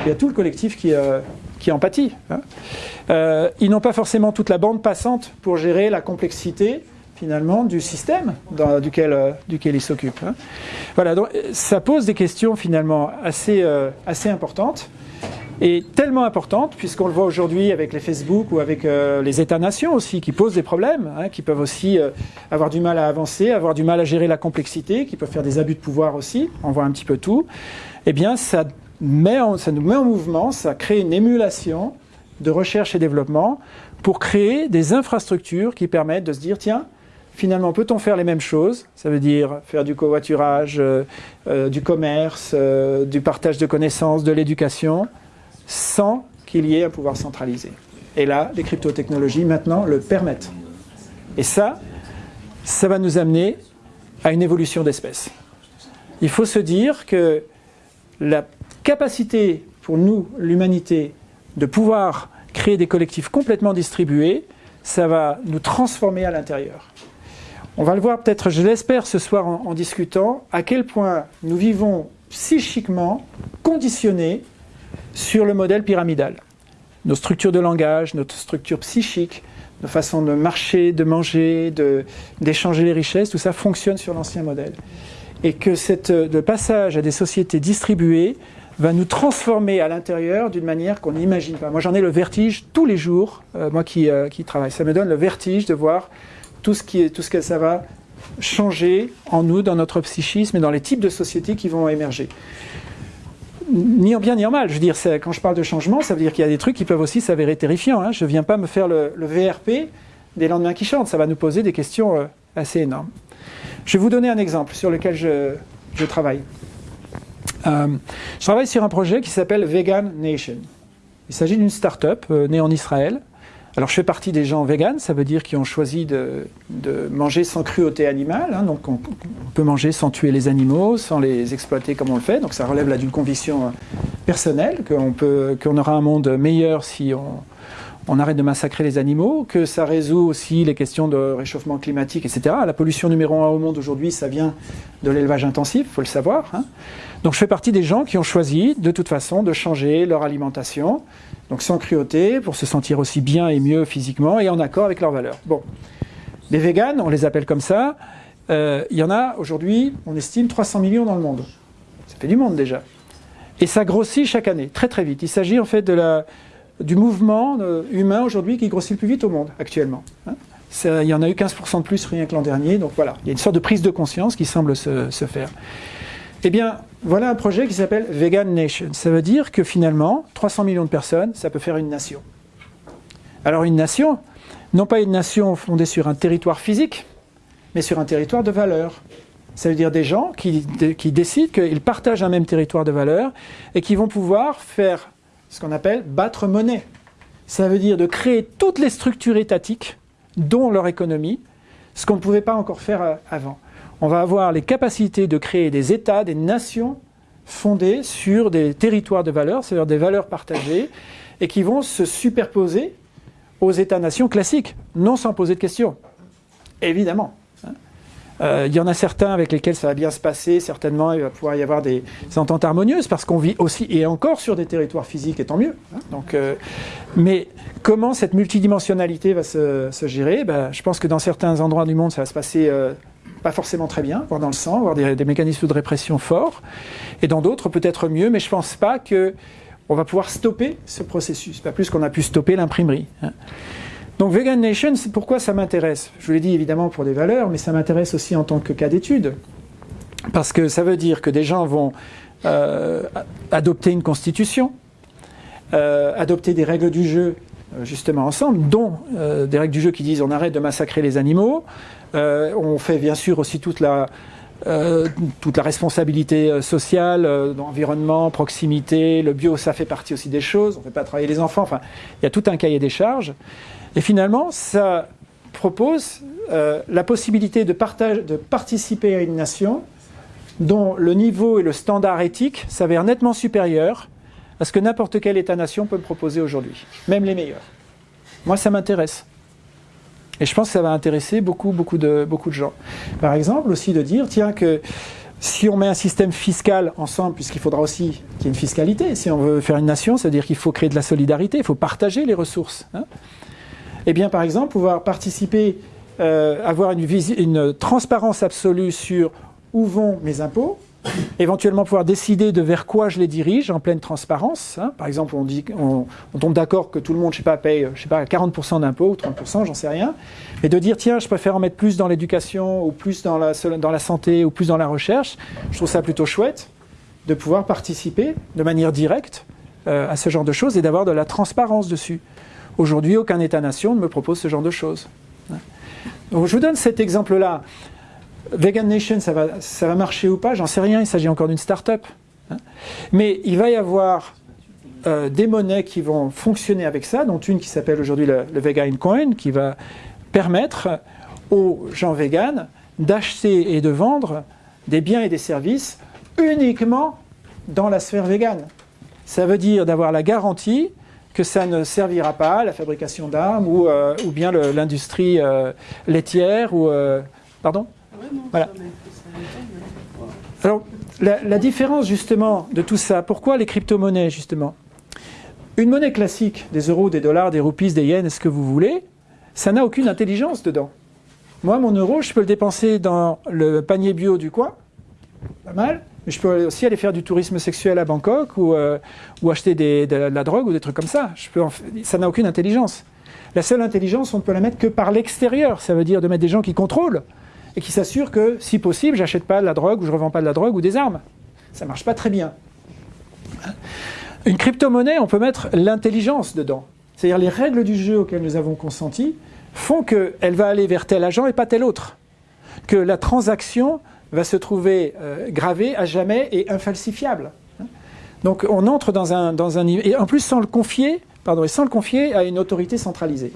Speaker 1: il y a tout le collectif qui, euh, qui en pâtit. Hein. Euh, ils n'ont pas forcément toute la bande passante pour gérer la complexité finalement du système duquel, euh, duquel ils s'occupent. Hein. Voilà, donc ça pose des questions finalement assez, assez importantes et tellement importantes, puisqu'on le voit aujourd'hui avec les Facebook ou avec les États-nations aussi, qui posent des problèmes, hein, qui peuvent aussi avoir du mal à avancer, avoir du mal à gérer la complexité, qui peuvent faire des abus de pouvoir aussi, on voit un petit peu tout, eh bien ça ça nous met en mouvement, ça crée une émulation de recherche et développement pour créer des infrastructures qui permettent de se dire, tiens, finalement, peut-on faire les mêmes choses? Ça veut dire faire du covoiturage, euh, euh, du commerce, euh, du partage de connaissances, de l'éducation, sans qu'il y ait un pouvoir centralisé. Et là, les crypto-technologies maintenant le permettent. Et ça, ça va nous amener à une évolution d'espèce. Il faut se dire que la capacité pour nous, l'humanité, de pouvoir créer des collectifs complètement distribués, ça va nous transformer à l'intérieur. On va le voir peut-être, je l'espère, ce soir en, discutant, à quel point nous vivons psychiquement conditionnés sur le modèle pyramidal. Nos structures de langage, notre structure psychique, nos façons de marcher, de manger, d'échanger les richesses, tout ça fonctionne sur l'ancien modèle. Et que cette, le passage à des sociétés distribuées va nous transformer à l'intérieur d'une manière qu'on n'imagine pas. Moi, j'en ai le vertige tous les jours, euh, moi qui, euh, qui, travaille. Ça me donne le vertige de voir tout ce, qui est, que ça va changer en nous, dans notre psychisme et dans les types de sociétés qui vont émerger. Ni en bien ni en mal. Je veux dire, quand je parle de changement, ça veut dire qu'il y a des trucs qui peuvent aussi s'avérer terrifiants. Hein. Je ne viens pas me faire le, VRP des lendemains qui chantent. Ça va nous poser des questions euh, assez énormes. Je vais vous donner un exemple sur lequel je travaille. Euh, je travaille sur un projet qui s'appelle Vegan Nation. Il s'agit d'une start-up euh, née en Israël. Alors je fais partie des gens véganes, ça veut dire qu'ils ont choisi de, manger sans cruauté animale, hein, donc on, peut manger sans tuer les animaux, sans les exploiter comme on le fait, donc ça relève d'une conviction personnelle, qu'on aura un monde meilleur si on, on arrête de massacrer les animaux, que ça résout aussi les questions de réchauffement climatique, etc. La pollution numéro un au monde aujourd'hui, ça vient de l'élevage intensif, il faut le savoir. Hein. Donc je fais partie des gens qui ont choisi, de toute façon, de changer leur alimentation, donc sans cruauté, pour se sentir aussi bien et mieux physiquement et en accord avec leurs valeurs. Bon, les véganes, on les appelle comme ça, euh, il y en a aujourd'hui, on estime 300 millions dans le monde. Ça fait du monde déjà. Et ça grossit chaque année, très très vite. Il s'agit en fait de la, du mouvement humain aujourd'hui qui grossit le plus vite au monde actuellement. Hein. Il y en a eu 15% de plus rien que l'an dernier, donc voilà, il y a une sorte de prise de conscience qui semble se, se faire. Eh bien, voilà un projet qui s'appelle Vegan Nation. Ça veut dire que finalement, 300 millions de personnes, ça peut faire une nation. Alors une nation, non pas une nation fondée sur un territoire physique, mais sur un territoire de valeurs. Ça veut dire des gens qui, décident qu'ils partagent un même territoire de valeurs et qui vont pouvoir faire ce qu'on appelle battre monnaie. Ça veut dire de créer toutes les structures étatiques, dont leur économie, ce qu'on ne pouvait pas encore faire avant. On va avoir les capacités de créer des États, des nations fondées sur des territoires de valeurs, c'est-à-dire des valeurs partagées, et qui vont se superposer aux États-nations classiques, non sans poser de questions. Évidemment. Euh, il y en a certains avec lesquels ça va bien se passer, certainement il va pouvoir y avoir des, ententes harmonieuses, parce qu'on vit aussi, et encore sur des territoires physiques, et tant mieux. Hein. Euh, mais comment cette multidimensionnalité va se, se gérer? Ben, Je pense que dans certains endroits du monde, ça va se passer euh, pas forcément très bien, voire dans le sang, voire des, mécanismes de répression forts, et dans d'autres peut-être mieux, mais je ne pense pas que on va pouvoir stopper ce processus, pas plus qu'on a pu stopper l'imprimerie. Hein. Donc Vegan Nation, pourquoi ça m'intéresse. Je vous l'ai dit évidemment pour des valeurs, mais ça m'intéresse aussi en tant que cas d'étude. Parce que ça veut dire que des gens vont euh, adopter une constitution, euh, adopter des règles du jeu justement ensemble, dont euh, des règles du jeu qui disent on arrête de massacrer les animaux, euh, on fait bien sûr aussi toute la, euh, toute la responsabilité sociale, environnement, proximité, le bio, ça fait partie aussi des choses, on ne fait pas travailler les enfants, enfin, il y a tout un cahier des charges. Et finalement, ça propose euh, la possibilité de, partage, de participer à une nation dont le niveau et le standard éthique s'avèrent nettement supérieurs à ce que n'importe quel État-nation peut proposer aujourd'hui, même les meilleurs. Moi, ça m'intéresse. Et je pense que ça va intéresser beaucoup, beaucoup de, beaucoup de gens. Par exemple, aussi de dire, tiens, que si on met un système fiscal ensemble, puisqu'il faudra aussi qu'il y ait une fiscalité, si on veut faire une nation, ça veut dire qu'il faut créer de la solidarité, il faut partager les ressources. Hein eh bien, par exemple, pouvoir participer, euh, avoir une, une, transparence absolue sur où vont mes impôts, éventuellement pouvoir décider de vers quoi je les dirige en pleine transparence. Hein. Par exemple, on, dit, on, tombe d'accord que tout le monde, je sais pas, paye, je sais pas, 40% d'impôts ou 30%, j'en sais rien, et de dire tiens, je préfère en mettre plus dans l'éducation ou plus dans la, dans la santé ou plus dans la recherche. Je trouve ça plutôt chouette de pouvoir participer de manière directe euh, à ce genre de choses et d'avoir de la transparence dessus. Aujourd'hui, aucun État-nation ne me propose ce genre de choses. Donc je vous donne cet exemple-là. Vegan Nation, ça va, ça va marcher ou pas J'en sais rien, il s'agit encore d'une start-up. Mais il va y avoir euh, des monnaies qui vont fonctionner avec ça, dont une qui s'appelle aujourd'hui le, Vegan Coin, qui va permettre aux gens véganes d'acheter et de vendre des biens et des services uniquement dans la sphère végane. Ça veut dire d'avoir la garantie que ça ne servira pas à la fabrication d'armes ou, euh, bien l'industrie euh, laitière ou... pardon? Voilà. Alors, la, la différence justement de tout ça, pourquoi les crypto-monnaies justement? Une monnaie classique, des euros, des dollars, des roupies, des yens, ce que vous voulez, ça n'a aucune intelligence dedans. Moi, mon euro, je peux le dépenser dans le panier bio du coin, pas mal, mais je peux aussi aller faire du tourisme sexuel à Bangkok ou, euh, ou acheter des- de, la drogue ou des trucs comme ça. Je peux en f- ça n'a aucune intelligence. La seule intelligence, on ne peut la mettre que par l'extérieur. Ça veut dire de mettre des gens qui contrôlent et qui s'assurent que, si possible, j'achète pas de la drogue ou je revends pas de la drogue ou des armes. Ça marche pas très bien. Une crypto-monnaie, on peut mettre l'intelligence dedans. C'est-à-dire les règles du jeu auxquelles nous avons consenti font qu'elle va aller vers tel agent et pas tel autre. Que la transaction va se trouver euh, gravée à jamais et infalsifiable. Donc on entre dans un, dans un. Et en plus sans le confier, pardon, et sans le confier à une autorité centralisée.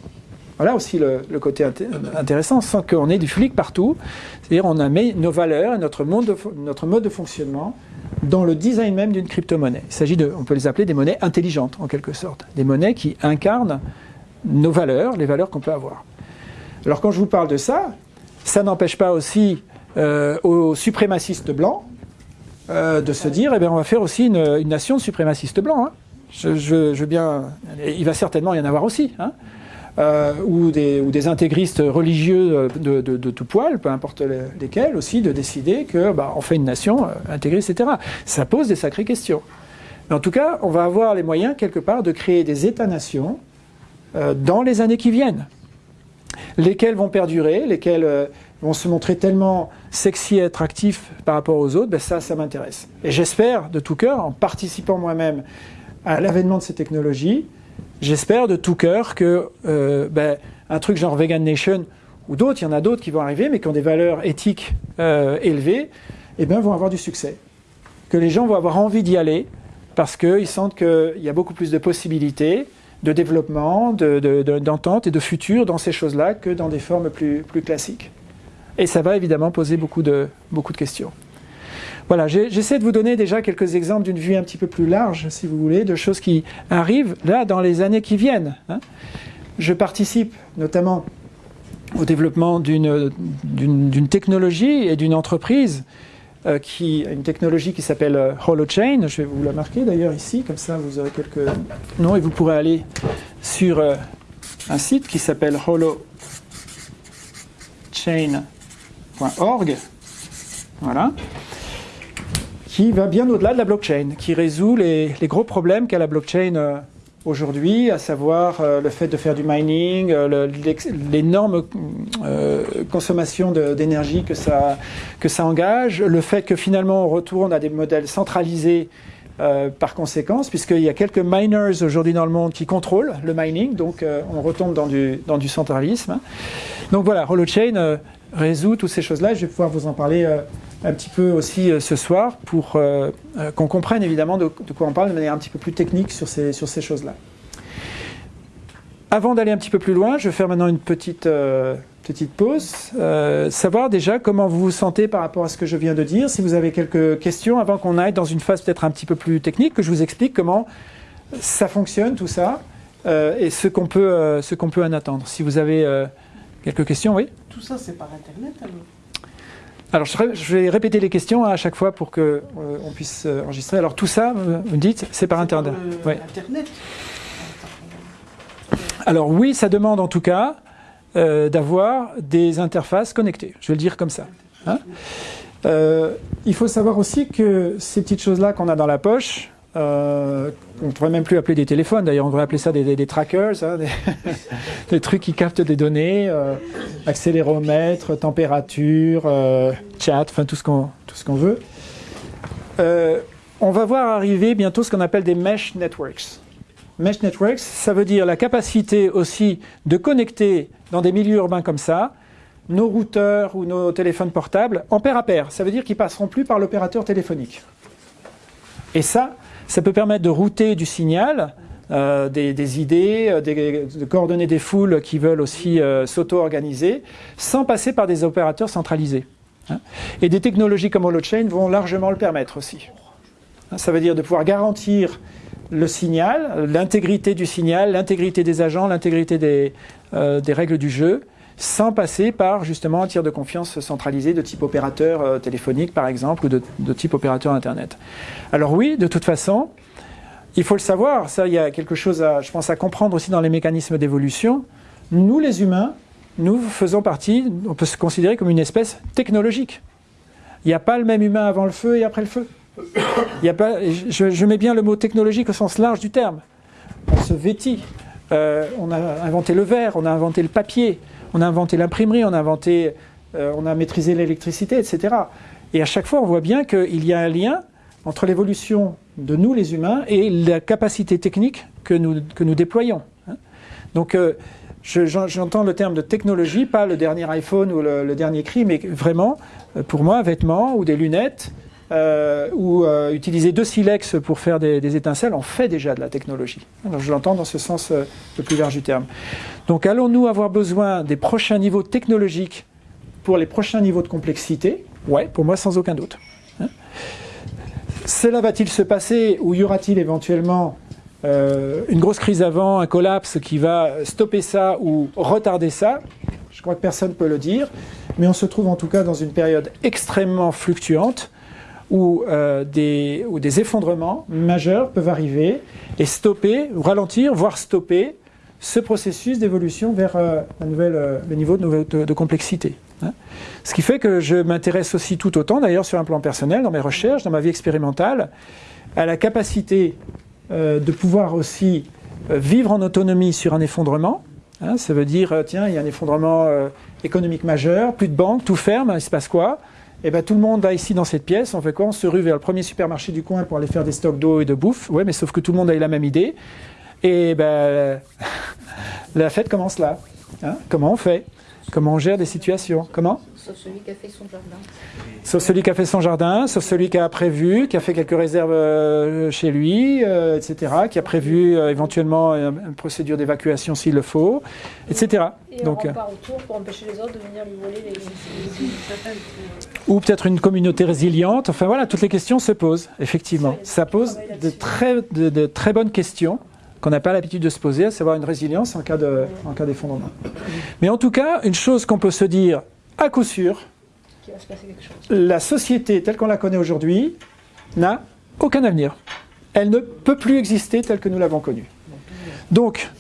Speaker 1: Voilà aussi le, côté inté- intéressant, sans qu'on ait du flic partout. C'est-à-dire on a mis nos valeurs et notre, mode de fonctionnement dans le design même d'une crypto-monnaie. Il s'agit de, on peut les appeler des monnaies intelligentes en quelque sorte, des monnaies qui incarnent nos valeurs, les valeurs qu'on peut avoir. Alors quand je vous parle de ça, ça n'empêche pas aussi euh, aux suprémacistes blancs euh, de se dire, eh bien, on va faire aussi une, nation de suprémacistes blancs. hein. Je, je- bien, il va certainement y en avoir aussi. hein. Euh, ou, des, ou des intégristes religieux de, tout poil, peu importe les- lesquels, aussi de décider que bah, on fait une nation euh, intégriste, etc. Ça pose des sacrées questions. Mais en tout cas, on va avoir les moyens quelque part de créer des États-nations euh, dans les années qui viennent, lesquels vont perdurer, lesquels euh, vont se montrer tellement sexy et attractifs par rapport aux autres, ben ça, ça m'intéresse. Et j'espère de tout cœur, en participant moi-même à l'avènement de ces technologies, j'espère de tout cœur que euh, ben, un truc genre Vegan Nation ou d'autres, il y en a d'autres qui vont arriver, mais qui ont des valeurs éthiques euh, élevées, eh ben, vont avoir du succès. Que les gens vont avoir envie d'y aller parce qu'ils sentent qu'il y a beaucoup plus de possibilités de développement, de- de- d'entente et de futur dans ces choses-là que dans des formes plus, plus classiques. Et ça va évidemment poser beaucoup de, beaucoup de questions. Voilà, j'essaie de vous donner déjà quelques exemples d'une vue un petit peu plus large, si vous voulez, de choses qui arrivent là dans les années qui viennent. hein. Je participe notamment au développement d'une technologie et d'une entreprise euh, qui une technologie qui s'appelle euh, HoloChain. Je vais vous la marquer d'ailleurs ici, comme ça vous aurez quelques noms et vous pourrez aller sur euh, un site qui s'appelle holochain.org. Voilà. Qui va bien au-delà de la blockchain, qui résout les, gros problèmes qu'a la blockchain euh, aujourd'hui, à savoir euh, le fait de faire du mining, euh, l'énorme consommation d'énergie que ça, que ça engage, le fait que finalement on retourne à des modèles centralisés par conséquence, puisqu'il y a quelques miners aujourd'hui dans le monde qui contrôlent le mining, donc on retombe dans du, dans du centralisme. Donc voilà, HoloChain euh, résout toutes ces choses-là, je vais pouvoir vous en parler un petit peu aussi euh, ce soir pour euh, euh, qu'on comprenne évidemment de, quoi on parle de manière un petit peu plus technique sur ces, sur ces choses-là. Avant d'aller un petit peu plus loin, je vais faire maintenant une petite, petite pause. Savoir déjà comment vous vous sentez par rapport à ce que je viens de dire. Si vous avez quelques questions avant qu'on aille dans une phase peut-être un petit peu plus technique, que je vous explique comment ça fonctionne tout ça et ce qu'on peut, ce peut en attendre. Si vous avez quelques questions, oui
Speaker 2: Tout ça, c'est par Internet alors?
Speaker 1: Alors, je, vais répéter les questions à chaque fois pour qu'on euh, on puisse euh, enregistrer. Alors, tout ça, vous me dites, c'est par Internet.
Speaker 2: euh,
Speaker 1: Ouais.
Speaker 2: Internet.
Speaker 1: Alors, oui, ça demande en tout cas euh, d'avoir des interfaces connectées. Je vais le dire comme ça. hein. Euh, il faut savoir aussi que ces petites choses-là qu'on a dans la poche, euh, on ne devrait même plus appeler des téléphones, d'ailleurs, on devrait appeler ça des, trackers, hein, [LAUGHS] des, trucs qui captent des données, euh, accéléromètre, température, euh, chat, enfin tout ce qu'on tout ce qu'on veut. Euh, on va voir arriver bientôt ce qu'on appelle des mesh networks. Mesh networks, ça veut dire la capacité aussi de connecter dans des milieux urbains comme ça nos routeurs ou nos téléphones portables en paire à paire. Ça veut dire qu'ils passeront plus par l'opérateur téléphonique. Et ça, ça peut permettre de router du signal, euh, des, idées, euh, de coordonner des foules qui veulent aussi euh, s'auto-organiser, sans passer par des opérateurs centralisés. Hein. Et des technologies comme Holochain vont largement le permettre aussi. Hein, ça veut dire de pouvoir garantir le signal, l'intégrité du signal, l'intégrité des agents, l'intégrité des, des, règles du jeu, sans passer par justement un tir de confiance centralisé de type opérateur téléphonique par exemple, ou de, de, type opérateur Internet. Alors oui, de toute façon, il faut le savoir, ça, il y a quelque chose, à, je pense, à comprendre aussi dans les mécanismes d'évolution. Nous, les humains, nous faisons partie, on peut se considérer comme une espèce technologique. Il n'y a pas le même humain avant le feu et après le feu. Il y a pas, je, mets bien le mot technologique au sens large du terme. On se vêtit. Euh, on a inventé le verre, on a inventé le papier, on a inventé l'imprimerie, on a inventé, euh, on a maîtrisé l'électricité, etc. Et à chaque fois, on voit bien qu'il y a un lien entre l'évolution de nous les humains et la capacité technique que nous, déployons. Hein. Donc euh, j'entends le terme de technologie, pas le dernier iPhone ou le, dernier cri, mais vraiment, euh, pour moi, un vêtement ou des lunettes, euh, ou utiliser deux silex pour faire des, étincelles, on fait déjà de la technologie. Alors je l'entends dans ce sens le plus large du terme. Donc allons-nous avoir besoin des prochains niveaux technologiques pour les prochains niveaux de complexité? Ouais, pour moi sans aucun doute. Hein. Cela va-t-il se passer ou y aura-t-il éventuellement euh, une grosse crise avant, un collapse qui va stopper ça ou retarder ça? Je crois que personne ne peut le dire, mais on se trouve en tout cas dans une période extrêmement fluctuante où, euh, des, des, effondrements majeurs peuvent arriver et stopper, ralentir, voire stopper ce processus d'évolution vers euh, le niveau de complexité. Hein. Ce qui fait que je m'intéresse aussi tout autant, d'ailleurs sur un plan personnel, dans mes recherches, dans ma vie expérimentale, à la capacité euh, de pouvoir aussi euh, vivre en autonomie sur un effondrement. Hein. ça veut dire, euh, tiens, il y a un effondrement économique majeur, plus de banques, tout ferme, il se passe quoi? Eh bien, tout le monde va ici dans cette pièce, on fait quoi On se rue vers le premier supermarché du coin pour aller faire des stocks d'eau et de bouffe. Ouais, mais sauf que tout le monde a eu la même idée. Et ben, [LAUGHS] la fête commence là. Hein. Comment on fait? Comment on gère des situations? Comment?
Speaker 2: Sauf celui qui a fait son jardin.
Speaker 1: Sauf celui qui a fait son jardin, sauf celui qui a prévu, qui a fait quelques réserves euh, chez lui, euh, etc., qui a prévu euh, éventuellement une, procédure d'évacuation s'il le faut, etc.
Speaker 2: Et Donc, on part autour pour empêcher les autres de venir lui voler les...
Speaker 1: Ou peut-être une communauté résiliente. Enfin voilà, toutes les questions se posent, effectivement. Ça pose de très, de très bonnes questions qu'on n'a pas l'habitude de se poser, à savoir une résilience en cas d'effondrement. Mais en tout cas, une chose qu'on peut se dire à coup sûr, la société telle qu'on la connaît aujourd'hui n'a aucun avenir. Elle ne peut plus exister telle que nous l'avons connue. Donc,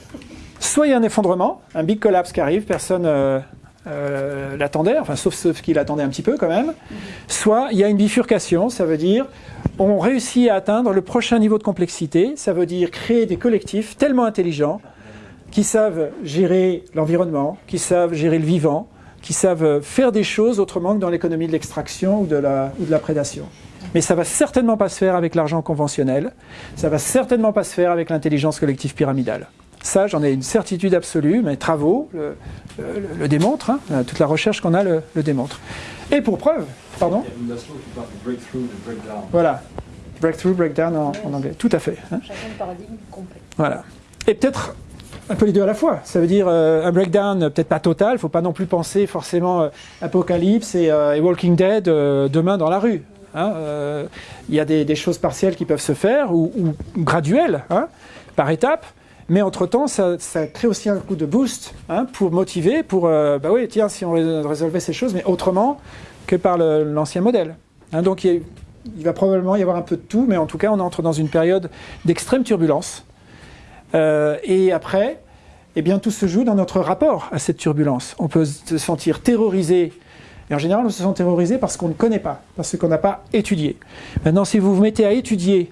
Speaker 1: soit il y a un effondrement, un big collapse qui arrive, personne euh, euh, l'attendait, enfin sauf ceux qui l'attendaient un petit peu quand même, soit il y a une bifurcation, ça veut dire on réussit à atteindre le prochain niveau de complexité, ça veut dire créer des collectifs tellement intelligents qui savent gérer l'environnement, qui savent gérer le vivant, qui savent faire des choses autrement que dans l'économie de l'extraction ou, de la, ou de la prédation. Mais ça va certainement pas se faire avec l'argent conventionnel, ça va certainement pas se faire avec l'intelligence collective pyramidale. Ça, j'en ai une certitude absolue, mes travaux le, démontrent, hein. toute la recherche qu'on a le, démontre. Et pour preuve, pardon Voilà, breakthrough, breakdown en, anglais, tout à fait.
Speaker 2: Hein. paradigme complet.
Speaker 1: Voilà. Et peut-être un peu les deux à la fois. Ça veut dire euh, un breakdown peut-être pas total, il ne faut pas non plus penser forcément euh, Apocalypse et, euh, Walking Dead demain dans la rue. Hein. Il y a des, choses partielles qui peuvent se faire, ou, ou graduelles, par étapes. Mais entre-temps, ça, crée aussi un coup de boost hein, pour motiver, pour, euh, bah oui, tiens, si on résolvait ces choses, mais autrement que par l'ancien modèle. Hein, donc il, va probablement y avoir un peu de tout, mais en tout cas, on entre dans une période d'extrême turbulence. Euh, et après, eh bien, tout se joue dans notre rapport à cette turbulence. On peut se sentir terrorisé, et en général, on se sent terrorisé parce qu'on ne connaît pas, parce qu'on n'a pas étudié. Maintenant, si vous vous mettez à étudier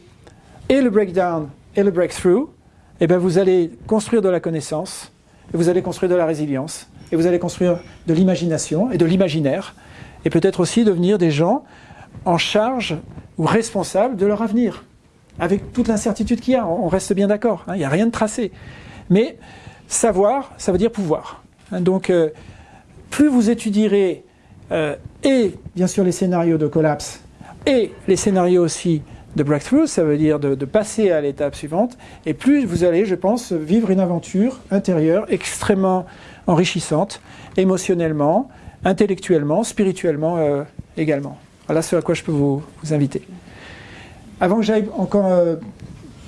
Speaker 1: et le breakdown et le breakthrough, eh bien vous allez construire de la connaissance, et vous allez construire de la résilience, et vous allez construire de l'imagination et de l'imaginaire, et peut-être aussi devenir des gens en charge ou responsables de leur avenir, avec toute l'incertitude qu'il y a, on reste bien d'accord, hein, il n'y a rien de tracé. Mais savoir, ça veut dire pouvoir. Hein, donc, euh, plus vous étudierez, euh, et bien sûr les scénarios de collapse, et les scénarios aussi de breakthrough, ça veut dire de, de passer à l'étape suivante, et plus vous allez, je pense, vivre une aventure intérieure extrêmement enrichissante, émotionnellement, intellectuellement, spirituellement euh, également. Voilà ce à quoi je peux vous, vous inviter. Avant que j'aille encore euh,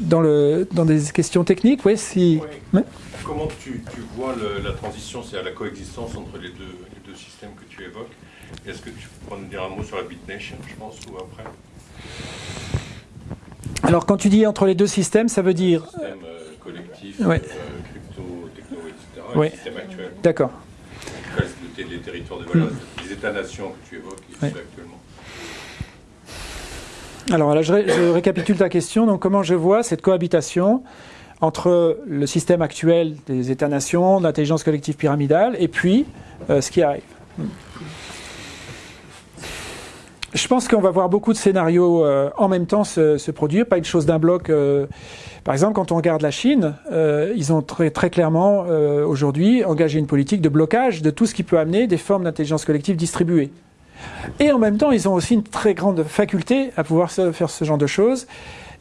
Speaker 1: dans, le, dans des questions techniques, oui, si...
Speaker 3: Oui. Comment tu, tu vois le- la transition, c'est à la coexistence entre les deux, les deux systèmes que tu évoques Est-ce que tu pourrais nous dire un mot sur la BitNation, je pense, ou après?
Speaker 1: Alors quand tu dis entre les deux systèmes, ça veut dire...
Speaker 3: Système euh, collectif,
Speaker 1: Ouais.
Speaker 3: euh, crypto, techno, etc. Et le système actuel.
Speaker 1: D'accord.
Speaker 3: Les territoires de valeur, les États-nations que tu évoques
Speaker 1: Ouais.
Speaker 3: actuellement.
Speaker 1: Alors là, je, ré- je récapitule ta question. Donc, comment je vois cette cohabitation entre le système actuel des États-nations, d'intelligence collective pyramidale, et puis euh, ce qui arrive? Je pense qu'on va voir beaucoup de scénarios euh, en même temps se, se produire, pas une chose d'un bloc. euh. par exemple, quand on regarde la Chine, euh, ils ont très, très clairement euh, aujourd'hui engagé une politique de blocage de tout ce qui peut amener des formes d'intelligence collective distribuées. Et en même temps, ils ont aussi une très grande faculté à pouvoir faire ce genre de choses.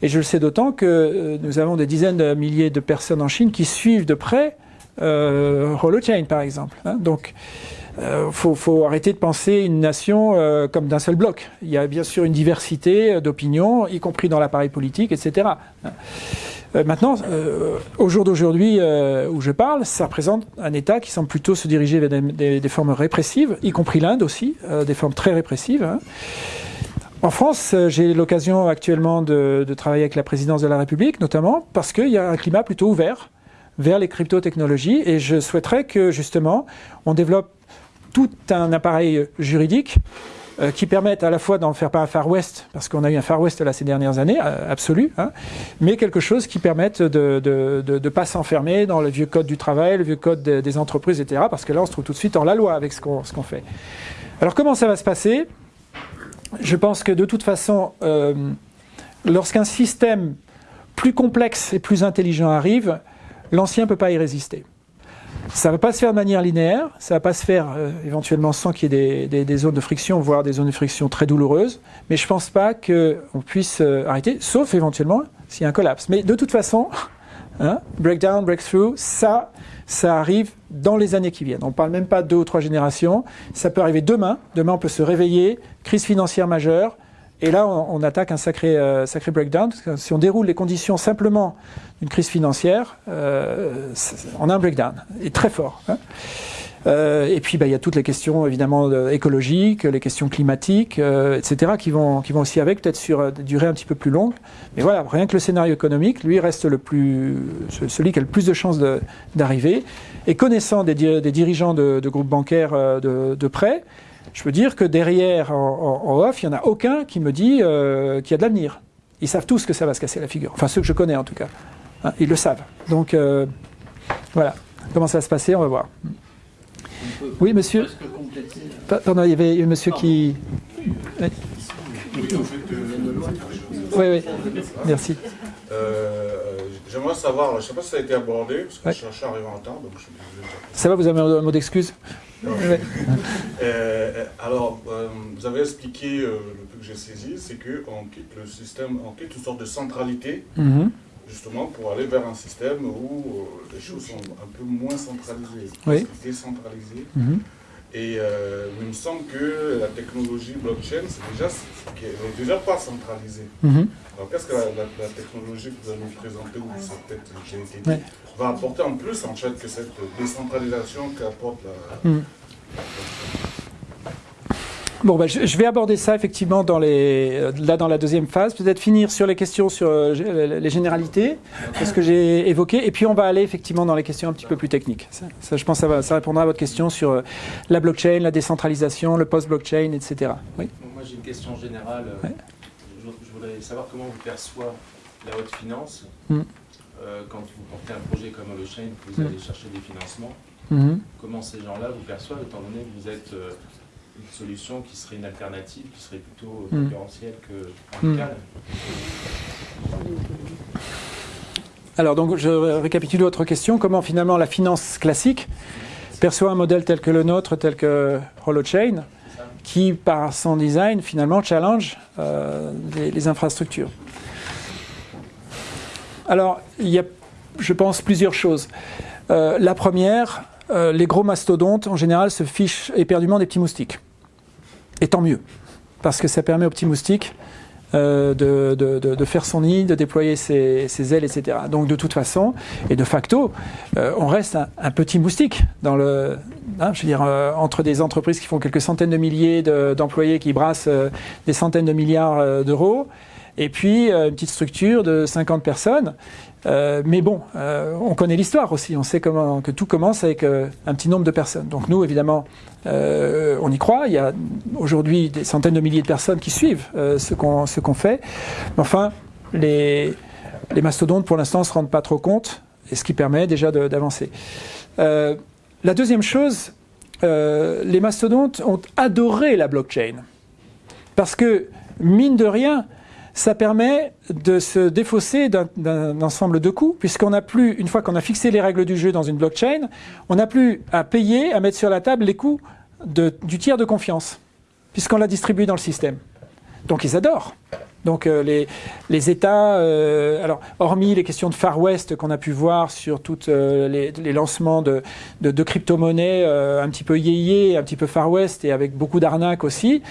Speaker 1: Et je le sais d'autant que euh, nous avons des dizaines de milliers de personnes en Chine qui suivent de près euh, Holochain, par exemple. hein. Donc, il faut, arrêter de penser une nation euh, comme d'un seul bloc. Il y a bien sûr une diversité euh, d'opinions, y compris dans l'appareil politique, etc. Euh, maintenant, euh, au jour d'aujourd'hui euh, où je parle, ça représente un État qui semble plutôt se diriger vers des, formes répressives, y compris l'Inde aussi, euh, des formes très répressives. hein. En France, euh, j'ai l'occasion actuellement de, de travailler avec la présidence de la République, notamment parce qu'il y a un climat plutôt ouvert vers les crypto-technologies et je souhaiterais que justement on développe tout un appareil juridique euh, qui permette à la fois d'en faire pas un Far West, parce qu'on a eu un Far West là ces dernières années, euh, absolu, hein, mais quelque chose qui permette de ne de, de pas s'enfermer dans le vieux code du travail, le vieux code de- des entreprises, etc. Parce que là, on se trouve tout de suite en la loi avec ce qu'on ce qu'on fait. Alors comment ça va se passer? Je pense que de toute façon, euh, lorsqu'un système plus complexe et plus intelligent arrive, l'ancien ne peut pas y résister. Ça ne va pas se faire de manière linéaire, ça ne va pas se faire euh, éventuellement sans qu'il y ait des, des- zones de friction, voire des zones de friction très douloureuses, mais je ne pense pas qu'on puisse euh, arrêter, sauf éventuellement s'il y a un collapse. Mais de toute façon, [LAUGHS] hein, breakdown, breakthrough, ça, ça arrive dans les années qui viennent. On ne parle même pas de deux ou trois générations, ça peut arriver demain. Demain, on peut se réveiller, crise financière majeure, et là, on, attaque un sacré, euh, sacré breakdown. Si on déroule les conditions simplement d'une crise financière, euh, on a un breakdown, et très fort. hein. Euh, et puis, bah, il y a toutes les questions évidemment écologiques, les questions climatiques, euh, etc., qui vont, qui vont aussi avec, peut-être sur euh, des durées un petit peu plus longues. Mais voilà, rien que le scénario économique, lui, reste le plus, ce- celui qui a le plus de chances d'arriver. Et connaissant des dirigeants de, de groupes bancaires euh, de, de près, je peux dire que derrière, en, en- en off, il n'y en a aucun qui me dit euh, qu'il y a de l'avenir. Ils savent tous que ça va se casser la figure. Enfin, ceux que je connais en tout cas. Hein, ils le savent. Donc, euh, voilà. Comment ça va se passer, on va voir. Oui, monsieur Pardon, il y avait un monsieur qui.
Speaker 4: Oui, en fait, euh,
Speaker 1: Oui, oui. Merci.
Speaker 4: euh, j'aimerais savoir, je ne sais pas si ça a été abordé, parce que
Speaker 1: Ouais.
Speaker 4: je cherchais à arriver en retard, donc je suis désolé.
Speaker 1: Ça va, vous avez un mot d'excuse?
Speaker 4: Euh, alors, euh, vous avez expliqué, euh, le peu que j'ai saisi, c'est qu'on quitte le système, on quitte une sorte de centralité,
Speaker 1: Mhm.
Speaker 4: justement, pour aller vers un système où euh, les choses sont un peu moins centralisées,
Speaker 1: Oui.
Speaker 4: décentralisées. Et euh, il me semble que la technologie blockchain, c'est déjà, c'est- n'est déjà pas centralisée.
Speaker 1: Mhm.
Speaker 4: Alors, qu'est-ce que la, la- la technologie que vous allez nous présenter, ou a peut-être
Speaker 1: Ouais.
Speaker 4: va apporter en plus, en fait, que cette décentralisation qu'apporte la...
Speaker 1: Mhm. Bon, bah, je, vais aborder ça effectivement dans les, euh, là dans la deuxième phase. Peut-être finir sur les questions sur euh, gé- les généralités, ce que j'ai évoqué, et puis on va aller effectivement dans les questions un petit peu plus techniques. Ça, ça, je pense, que ça, va, ça répondra à votre question sur euh, la blockchain, la décentralisation, le post-blockchain, etc. Oui.
Speaker 5: Donc, Moi, j'ai une question générale.
Speaker 1: Ouais.
Speaker 5: Je, je voudrais savoir comment vous perçoit la haute finance
Speaker 1: Mm.
Speaker 5: euh, quand vous portez un projet comme HoloChain, vous allez chercher des financements.
Speaker 1: Mhm.
Speaker 5: Comment ces gens-là vous perçoivent, étant donné que vous êtes euh, une solution qui serait une alternative, qui serait plutôt
Speaker 1: Mm.
Speaker 5: concurrentielle que radicale
Speaker 1: Alors, donc, je récapitule votre question. Comment finalement la finance classique perçoit un modèle tel que le nôtre, tel que HoloChain, qui, par son design, finalement, challenge euh, les, les infrastructures? Alors, il y a, je pense, plusieurs choses. Euh, la première, euh, les gros mastodontes, en général, se fichent éperdument des petits moustiques. Et tant mieux, parce que ça permet aux petits moustiques euh, de, de- de- faire son nid, de déployer ses, ses ailes, etc. Donc de toute façon, et de facto, euh, on reste un, petit moustique dans le, hein, je veux dire, euh, entre des entreprises qui font quelques centaines de milliers de- d'employés qui brassent euh, des centaines de milliards d'euros, et puis euh, une petite structure de 50 personnes. Euh, mais bon, euh, on connaît l'histoire aussi. On sait comment que tout commence avec un petit nombre de personnes. Donc nous, évidemment, on y croit. Il y a aujourd'hui des centaines de milliers de personnes qui suivent ce qu'on fait. Mais enfin, les, mastodontes, pour l'instant, ne se rendent pas trop compte, et ce qui permet déjà d'avancer. La deuxième chose, les mastodontes ont adoré la blockchain. Parce que, mine de rien, ça permet de se défausser d'un- ensemble de coûts, puisqu'on n'a plus, une fois qu'on a fixé les règles du jeu dans une blockchain, on n'a plus à payer, à mettre sur la table les coûts du tiers de confiance, puisqu'on l'a distribué dans le système. Donc ils adorent. Donc euh, les, États, euh, alors hormis les questions de Far West qu'on a pu voir sur tous les, les lancements de, de, crypto-monnaies euh, un petit peu yéyé, un petit peu Far West et avec beaucoup d'arnaques aussi,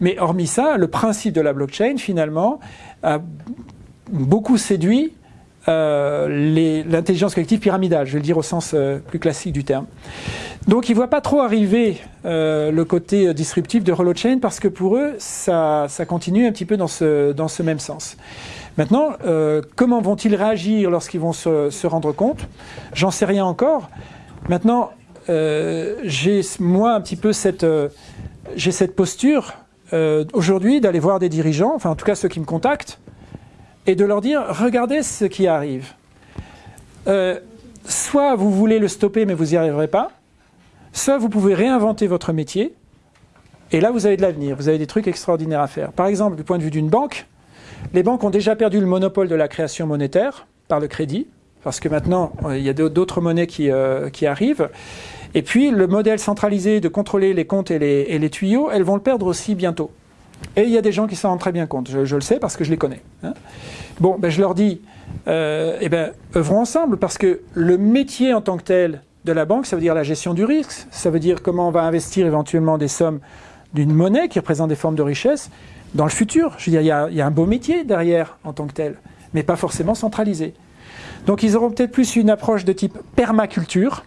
Speaker 1: mais hormis ça, le principe de la blockchain finalement a beaucoup séduit euh, l'intelligence collective pyramidale, je vais le dire au sens euh, plus classique du terme. Donc ils ne voient pas trop arriver euh, le côté disruptif de Holochain parce que pour eux, ça, continue un petit peu dans ce, même sens. Maintenant, comment vont-ils réagir lorsqu'ils vont se, se rendre compte? J'en sais rien encore. Maintenant, j'ai moi un petit peu cette, cette posture aujourd'hui d'aller voir des dirigeants, enfin en tout cas ceux qui me contactent, et de leur dire regardez ce qui arrive. Euh, soit vous voulez le stopper mais vous n'y arriverez pas, soit vous pouvez réinventer votre métier, et là vous avez de l'avenir, vous avez des trucs extraordinaires à faire. Par exemple, du point de vue d'une banque, les banques ont déjà perdu le monopole de la création monétaire par le crédit, parce que maintenant euh, il y a d'autres monnaies qui, euh, qui arrivent. Et puis le modèle centralisé de contrôler les comptes et les tuyaux, elles vont le perdre aussi bientôt. Et il y a des gens qui s'en rendent très bien compte, je, le sais parce que je les connais. hein. Bon, ben, je leur dis, euh, eh ben, œuvrons ensemble parce que le métier en tant que tel de la banque, ça veut dire la gestion du risque, ça veut dire comment on va investir éventuellement des sommes d'une monnaie qui représente des formes de richesse dans le futur. Je veux dire, il y a, il y a un beau métier derrière en tant que tel, mais pas forcément centralisé. Donc ils auront peut-être plus une approche de type permaculture,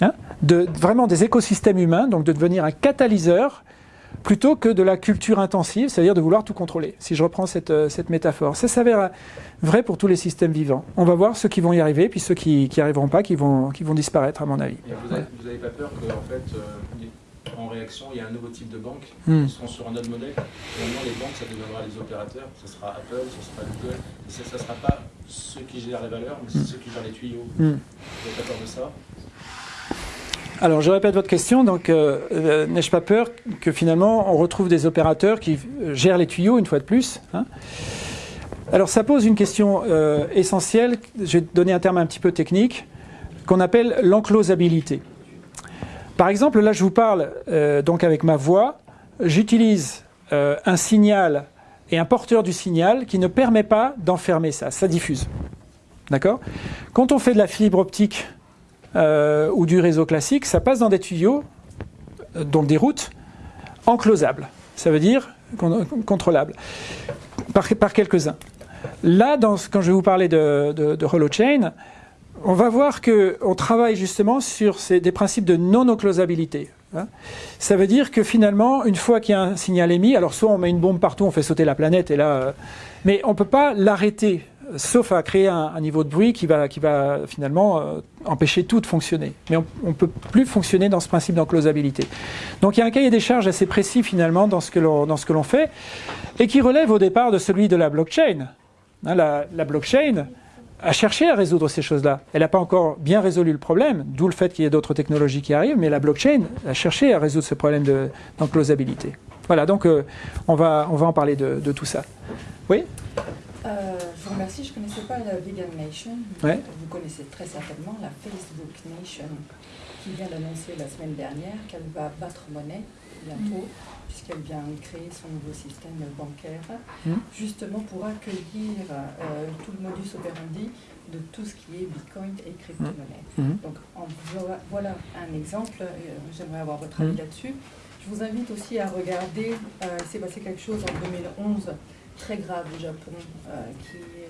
Speaker 1: hein, de, vraiment des écosystèmes humains, donc de devenir un catalyseur plutôt que de la culture intensive, c'est-à-dire de vouloir tout contrôler, si je reprends cette, euh, cette métaphore. Ça s'avère vrai pour tous les systèmes vivants. On va voir ceux qui vont y arriver, puis ceux qui n'y arriveront pas, qui vont, qui vont disparaître, à mon avis.
Speaker 5: Et vous n'avez pas peur qu'en fait, euh, en réaction, il y a un nouveau type de banque
Speaker 1: Hmm.
Speaker 5: qui seront sur un autre modèle. Finalement, les banques, ça deviendra les opérateurs. Ce sera Apple, ce sera Google. Et ça ne sera pas ceux qui gèrent les valeurs, mais c'est ceux qui gèrent les tuyaux.
Speaker 1: Hmm.
Speaker 5: Vous n'avez pas peur de ça?
Speaker 1: Alors, je répète votre question. Donc, euh, euh, n'ai-je pas peur que finalement, on retrouve des opérateurs qui euh, gèrent les tuyaux une fois de plus hein? Alors, ça pose une question essentielle. Je vais donner un terme un petit peu technique qu'on appelle l'enclosabilité. Par exemple, là, je vous parle donc avec ma voix. J'utilise un signal et un porteur du signal qui ne permet pas d'enfermer ça. Ça diffuse. D'accord? Quand on fait de la fibre optique euh, ou du réseau classique, ça passe dans des tuyaux, euh, donc des routes enclosables. Ça veut dire con- contrôlables par, quelques-uns. Là, quand je vais vous parler de Holochain, on va voir qu'on travaille justement sur ces- des principes de non-enclosabilité. hein. Ça veut dire que finalement, une fois qu'il y a un signal émis, alors soit on met une bombe partout, on fait sauter la planète, et là, euh, mais on ne peut pas l'arrêter, sauf à créer un, niveau de bruit qui va, finalement euh, empêcher tout de fonctionner. Mais on ne peut plus fonctionner dans ce principe d'enclosabilité. Donc il y a un cahier des charges assez précis finalement dans ce que l'on fait, et qui relève au départ de celui de la blockchain. Hein, la, blockchain a cherché à résoudre ces choses-là. Elle n'a pas encore bien résolu le problème, d'où le fait qu'il y ait d'autres technologies qui arrivent, mais la blockchain a cherché à résoudre ce problème de- d'enclosabilité. Voilà, donc euh, on, va, on va en parler de, de tout ça. Oui?
Speaker 6: Euh, je vous remercie, je ne connaissais pas la Vegan Nation.
Speaker 1: Ouais.
Speaker 6: Vous connaissez très certainement la Facebook Nation qui vient d'annoncer la semaine dernière qu'elle va battre monnaie bientôt, puisqu'elle vient créer son nouveau système bancaire,
Speaker 1: Mm.
Speaker 6: justement pour accueillir euh, tout le modus operandi de tout ce qui est Bitcoin et crypto-monnaie.
Speaker 1: Mhm.
Speaker 6: Donc en voilà, un exemple, euh, j'aimerais avoir votre avis
Speaker 1: Mm.
Speaker 6: là-dessus. Je vous invite aussi à regarder, euh, il s'est passé quelque chose en 2011 très grave au Japon, euh, qui est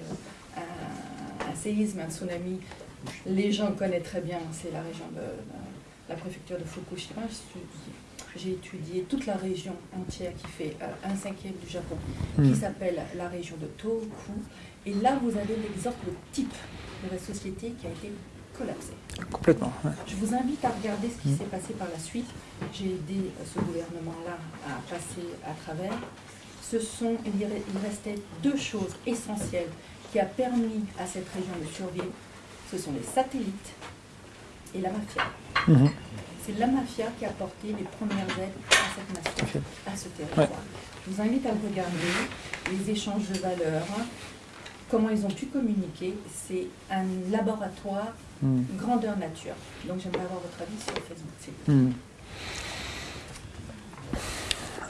Speaker 6: euh, un, un séisme, un tsunami. Les gens connaissent très bien, c'est la région de, la préfecture de Fukushima. J'ai- étudié toute la région entière qui fait euh, un cinquième du Japon, qui
Speaker 1: Mhm.
Speaker 6: s'appelle la région de Tohoku. Et là, vous avez l'exemple type de la société qui a été collapsée.
Speaker 1: Complètement. ouais.
Speaker 6: Je vous invite à regarder ce qui
Speaker 1: Mm.
Speaker 6: s'est passé par la suite. J'ai aidé ce gouvernement-là à passer à travers. Ce sont, il restait deux choses essentielles qui a permis à cette région de survivre. Ce sont les satellites et la mafia.
Speaker 1: Mhm.
Speaker 6: C'est la mafia qui a apporté les premières aides à cette nation, à ce territoire. Je vous invite à regarder, les échanges de valeurs, comment ils ont pu communiquer. C'est un laboratoire
Speaker 1: Mhm.
Speaker 6: grandeur nature. Donc j'aimerais avoir votre avis sur Facebook. s'il vous plaît.
Speaker 1: Hmm.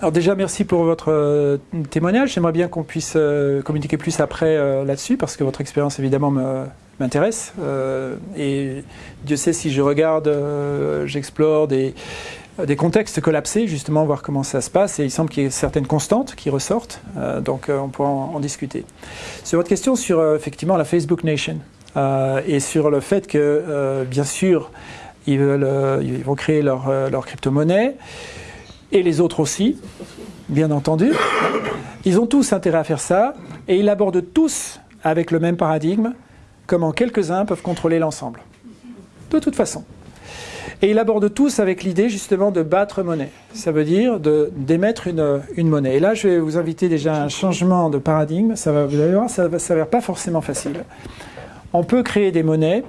Speaker 1: Alors déjà, merci pour votre euh, témoignage. J'aimerais bien qu'on puisse euh, communiquer plus après euh, là-dessus, parce que votre expérience, évidemment, me- m'intéresse. Et Dieu sait si je regarde, j'explore des, des contextes collapsés, justement, voir comment ça se passe. Et il semble qu'il y ait certaines constantes qui ressortent. Donc on pourra en, discuter. Sur votre question sur, effectivement, la Facebook Nation, et sur le fait que, bien sûr, ils, veulent, ils vont créer leur, leur crypto-monnaie, et les autres aussi, bien entendu. Ils ont tous intérêt à faire ça, et ils abordent tous avec le même paradigme, comment quelques-uns peuvent contrôler l'ensemble. De toute façon. Et ils abordent tous avec l'idée justement de battre monnaie. Ça veut dire d'émettre une, une monnaie. Et là, je vais vous inviter déjà à un changement de paradigme. Ça va, vous allez voir, ça ne s'avère pas forcément facile. On peut créer des monnaies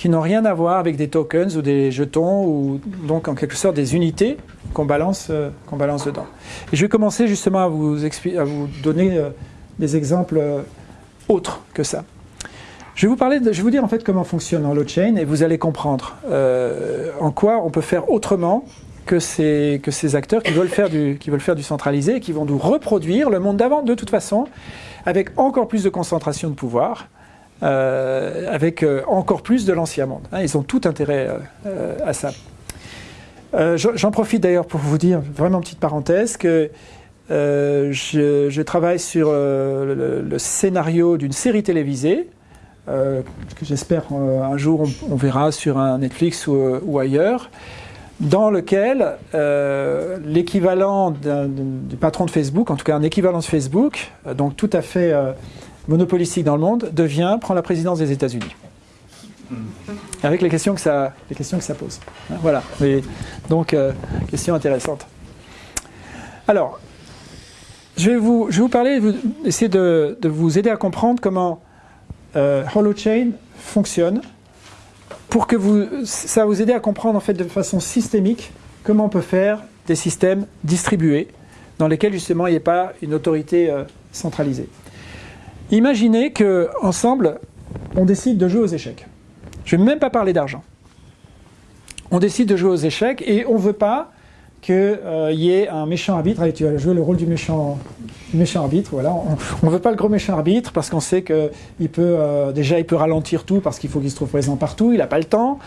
Speaker 1: qui n'ont rien à voir avec des tokens ou des jetons, ou donc en quelque sorte des unités qu'on balance, euh, qu'on balance dedans. Et je vais commencer justement à vous, à vous donner euh, des exemples euh, autres que ça. Je vais vous parler, je vais vous dire en fait comment fonctionne Holochain et vous allez comprendre en quoi on peut faire autrement que ces, acteurs qui veulent, faire du, qui veulent faire du centralisé et qui vont nous reproduire le monde d'avant de toute façon avec encore plus de concentration de pouvoir, avec euh, encore plus de l'ancien monde. hein. ils ont tout intérêt euh, euh, à ça. Euh, j'en profite d'ailleurs pour vous dire, vraiment petite parenthèse, que euh, je, travaille sur euh, le, scénario d'une série télévisée euh, que j'espère euh, un jour on, verra sur un Netflix ou, euh, ou ailleurs, dans lequel euh, l'équivalent du patron de Facebook, en tout cas un équivalent de Facebook, euh, donc tout à fait euh, monopolistique dans le monde, devient, prend la présidence des États-Unis. Avec les questions que ça, les questions que ça pose. Hein, Voilà. Donc, euh, question intéressante. Alors, je vais vous, je vais vous parler, essayer de, de vous aider à comprendre comment euh, Holochain fonctionne pour que vous, ça vous aider à comprendre en fait de façon systémique comment on peut faire des systèmes distribués dans lesquels justement il n'y ait pas une autorité euh, centralisée. Imaginez que ensemble on décide de jouer aux échecs. Je ne vais même pas parler d'argent. On décide de jouer aux échecs et on ne veut pas qu'il y ait un méchant arbitre. Allez, tu vas jouer le rôle du méchant, méchant arbitre. Voilà. On ne veut pas le gros méchant arbitre parce qu'on sait qu'il peut euh, déjà il peut ralentir tout parce qu'il faut qu'il se trouve présent partout. Il n'a pas le temps.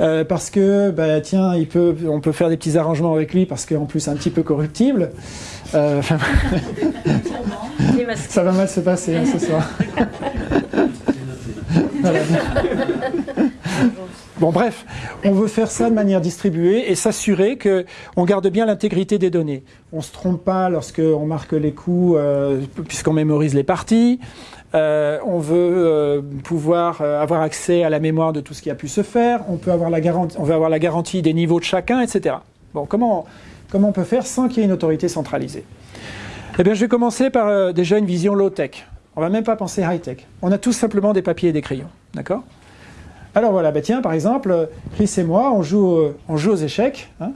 Speaker 1: Euh, parce que bah, tiens, il peut, on peut faire des petits arrangements avec lui parce qu'en plus un petit peu corruptible. Euh, [LAUGHS] ça va mal se passer hein, ce soir. [LAUGHS] Voilà. Bon, bref, on veut faire ça de manière distribuée et s'assurer que on garde bien l'intégrité des données. On ne se trompe pas lorsqu'on marque les coups, euh, puisqu'on mémorise les parties. Euh, on veut euh, pouvoir euh, avoir accès à la mémoire de tout ce qui a pu se faire. On peut avoir la garantie, on veut avoir la garantie des niveaux de chacun, etc. Bon, comment, comment on peut faire sans qu'il y ait une autorité centralisée? Eh bien, je vais commencer par déjà une vision low-tech. On va même pas penser high-tech. On a tout simplement des papiers et des crayons, d'accord? Alors voilà, bah tiens, par exemple, Chris et moi, on joue, on joue aux échecs. hein,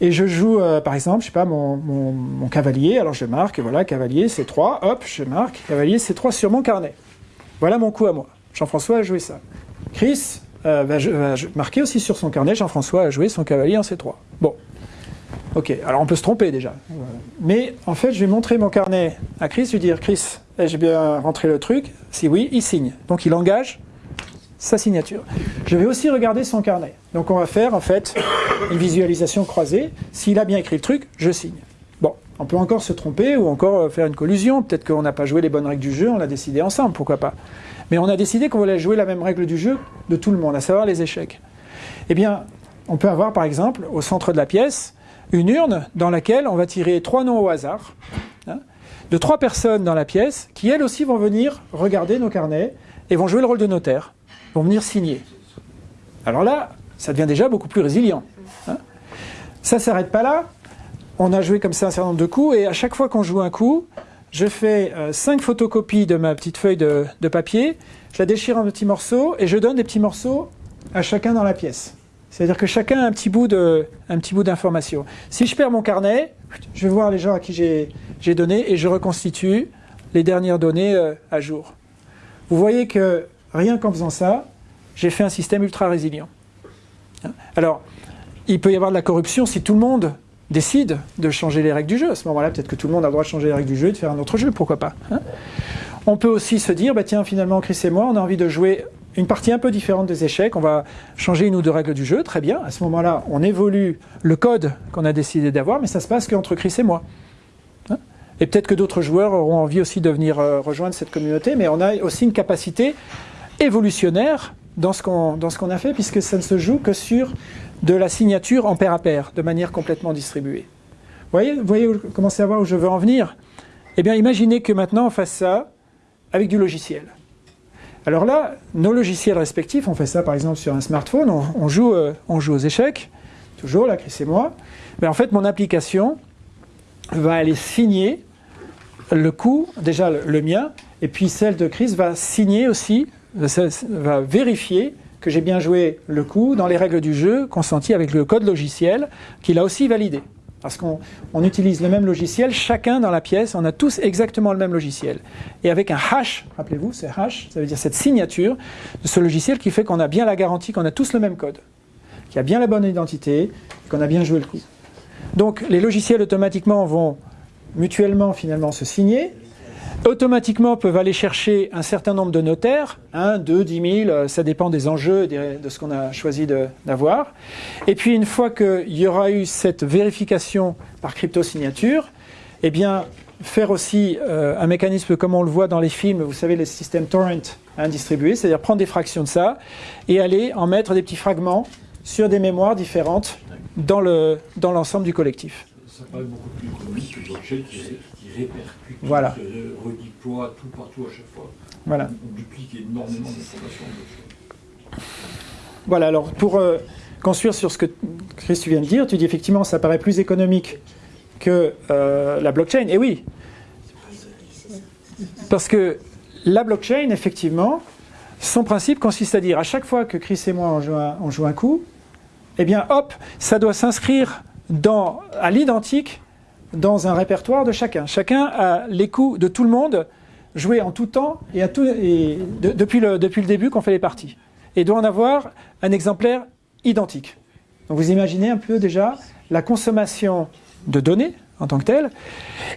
Speaker 1: et je joue, euh, par exemple, je sais pas, mon, cavalier. Alors je marque, voilà, cavalier, c'est 3. Hop, je marque, cavalier, c'est 3 sur mon carnet. Voilà mon coup à moi. Jean-François a joué ça. Chris euh, va, marquer aussi sur son carnet. Jean-François a joué son cavalier en C3. Bon. Ok, alors on peut se tromper déjà. Mais en fait, je vais montrer mon carnet à Chris, vais dire Chris, j'ai bien rentré le truc. Si oui, il signe. Donc il engage sa signature. Je vais aussi regarder son carnet. Donc on va faire en fait une visualisation croisée. S'il a bien écrit le truc, je signe. Bon, on peut encore se tromper ou encore euh, faire une collusion. Peut-être qu'on n'a pas joué les bonnes règles du jeu, on l'a décidé ensemble, pourquoi pas. Mais on a décidé qu'on voulait jouer la même règle du jeu de tout le monde, à savoir les échecs. Eh bien, on peut avoir par exemple au centre de la pièce une urne dans laquelle on va tirer trois noms au hasard hein, de trois personnes dans la pièce qui elles aussi vont venir regarder nos carnets et vont jouer le rôle de notaire, vont venir signer. Alors là, ça devient déjà beaucoup plus résilient. Hein. Ça ne s'arrête pas là. On a joué comme ça un certain nombre de coups et à chaque fois qu'on joue un coup, je fais euh, cinq photocopies de ma petite feuille de, papier, je la déchire en petits morceaux et je donne des petits morceaux à chacun dans la pièce. C'est-à-dire que chacun a un petit bout de, un petit bout d'information. Si je perds mon carnet, je vais voir les gens à qui j'ai donné et je reconstitue les dernières données euh, à jour. Vous voyez que rien qu'en faisant ça, j'ai fait un système ultra résilient. Hein? Alors, il peut y avoir de la corruption si tout le monde décide de changer les règles du jeu. À ce moment-là, peut-être que tout le monde a le droit de changer les règles du jeu et de faire un autre jeu, pourquoi pas. Hein? On peut aussi se dire, bah tiens, finalement, Chris et moi, on a envie de jouer une partie un peu différente des échecs. On va changer une ou deux règles du jeu, très bien. À ce moment-là, on évolue le code qu'on a décidé d'avoir, mais ça se passe qu'entre Chris et moi. Hein? Et peut-être que d'autres joueurs auront envie aussi de venir euh, rejoindre cette communauté, mais on a aussi une capacité évolutionnaire dans ce qu'on a fait, puisque ça ne se joue que sur de la signature en pair à pair, de manière complètement distribuée. Vous voyez, vous voyez commencez à voir où je veux en venir? Eh bien, imaginez que maintenant on fasse ça avec du logiciel. Alors là, nos logiciels respectifs, on fait ça par exemple sur un smartphone, on, joue, euh, joue aux échecs, toujours, là, Chris et moi. Mais en fait, mon application va aller signer le coup, déjà le, mien, et puis celle de Chris va signer aussi, va vérifier que j'ai bien joué le coup dans les règles du jeu consenties avec le code logiciel qu'il a aussi validé. Parce qu'on utilise le même logiciel, chacun dans la pièce, on a tous exactement le même logiciel. Et avec un hash, rappelez-vous, c'est hash, ça veut dire cette signature de ce logiciel qui fait qu'on a bien la garantie qu'on a tous le même code, qu'il y a bien la bonne identité, qu'on a bien joué le coup. Donc les logiciels automatiquement vont mutuellement finalement se signer, automatiquement peuvent aller chercher un certain nombre de notaires, 1, 2, 10 000, ça dépend des enjeux et de ce qu'on a choisi d'avoir. Et puis une fois qu'il y aura eu cette vérification par crypto-signature, eh bien faire aussi euh, un mécanisme comme on le voit dans les films, vous savez les systèmes torrent hein, distribués, c'est-à-dire prendre des fractions de ça et aller en mettre des petits fragments sur des mémoires différentes dans l'ensemble du collectif.
Speaker 7: Ça paraît beaucoup plus économique que qui, répercute,
Speaker 1: voilà.
Speaker 7: qui redéploie tout partout à chaque fois.
Speaker 1: Voilà.
Speaker 7: On duplique énormément d'informations.
Speaker 1: Voilà, alors pour euh, construire sur ce que Chris tu viens de dire, tu dis effectivement ça paraît plus économique que euh, la blockchain. Et oui, parce que la blockchain, effectivement, son principe consiste à dire à chaque fois que Chris et moi on joue un, on joue un coup, eh bien hop, ça doit s'inscrire dans, à l'identique dans un répertoire de chacun. Chacun a les coups de tout le monde joués en tout temps et, à tout, et depuis, le, début qu'on fait les parties. Et doit en avoir un exemplaire identique. Donc vous imaginez un peu déjà la consommation de données en tant que telle,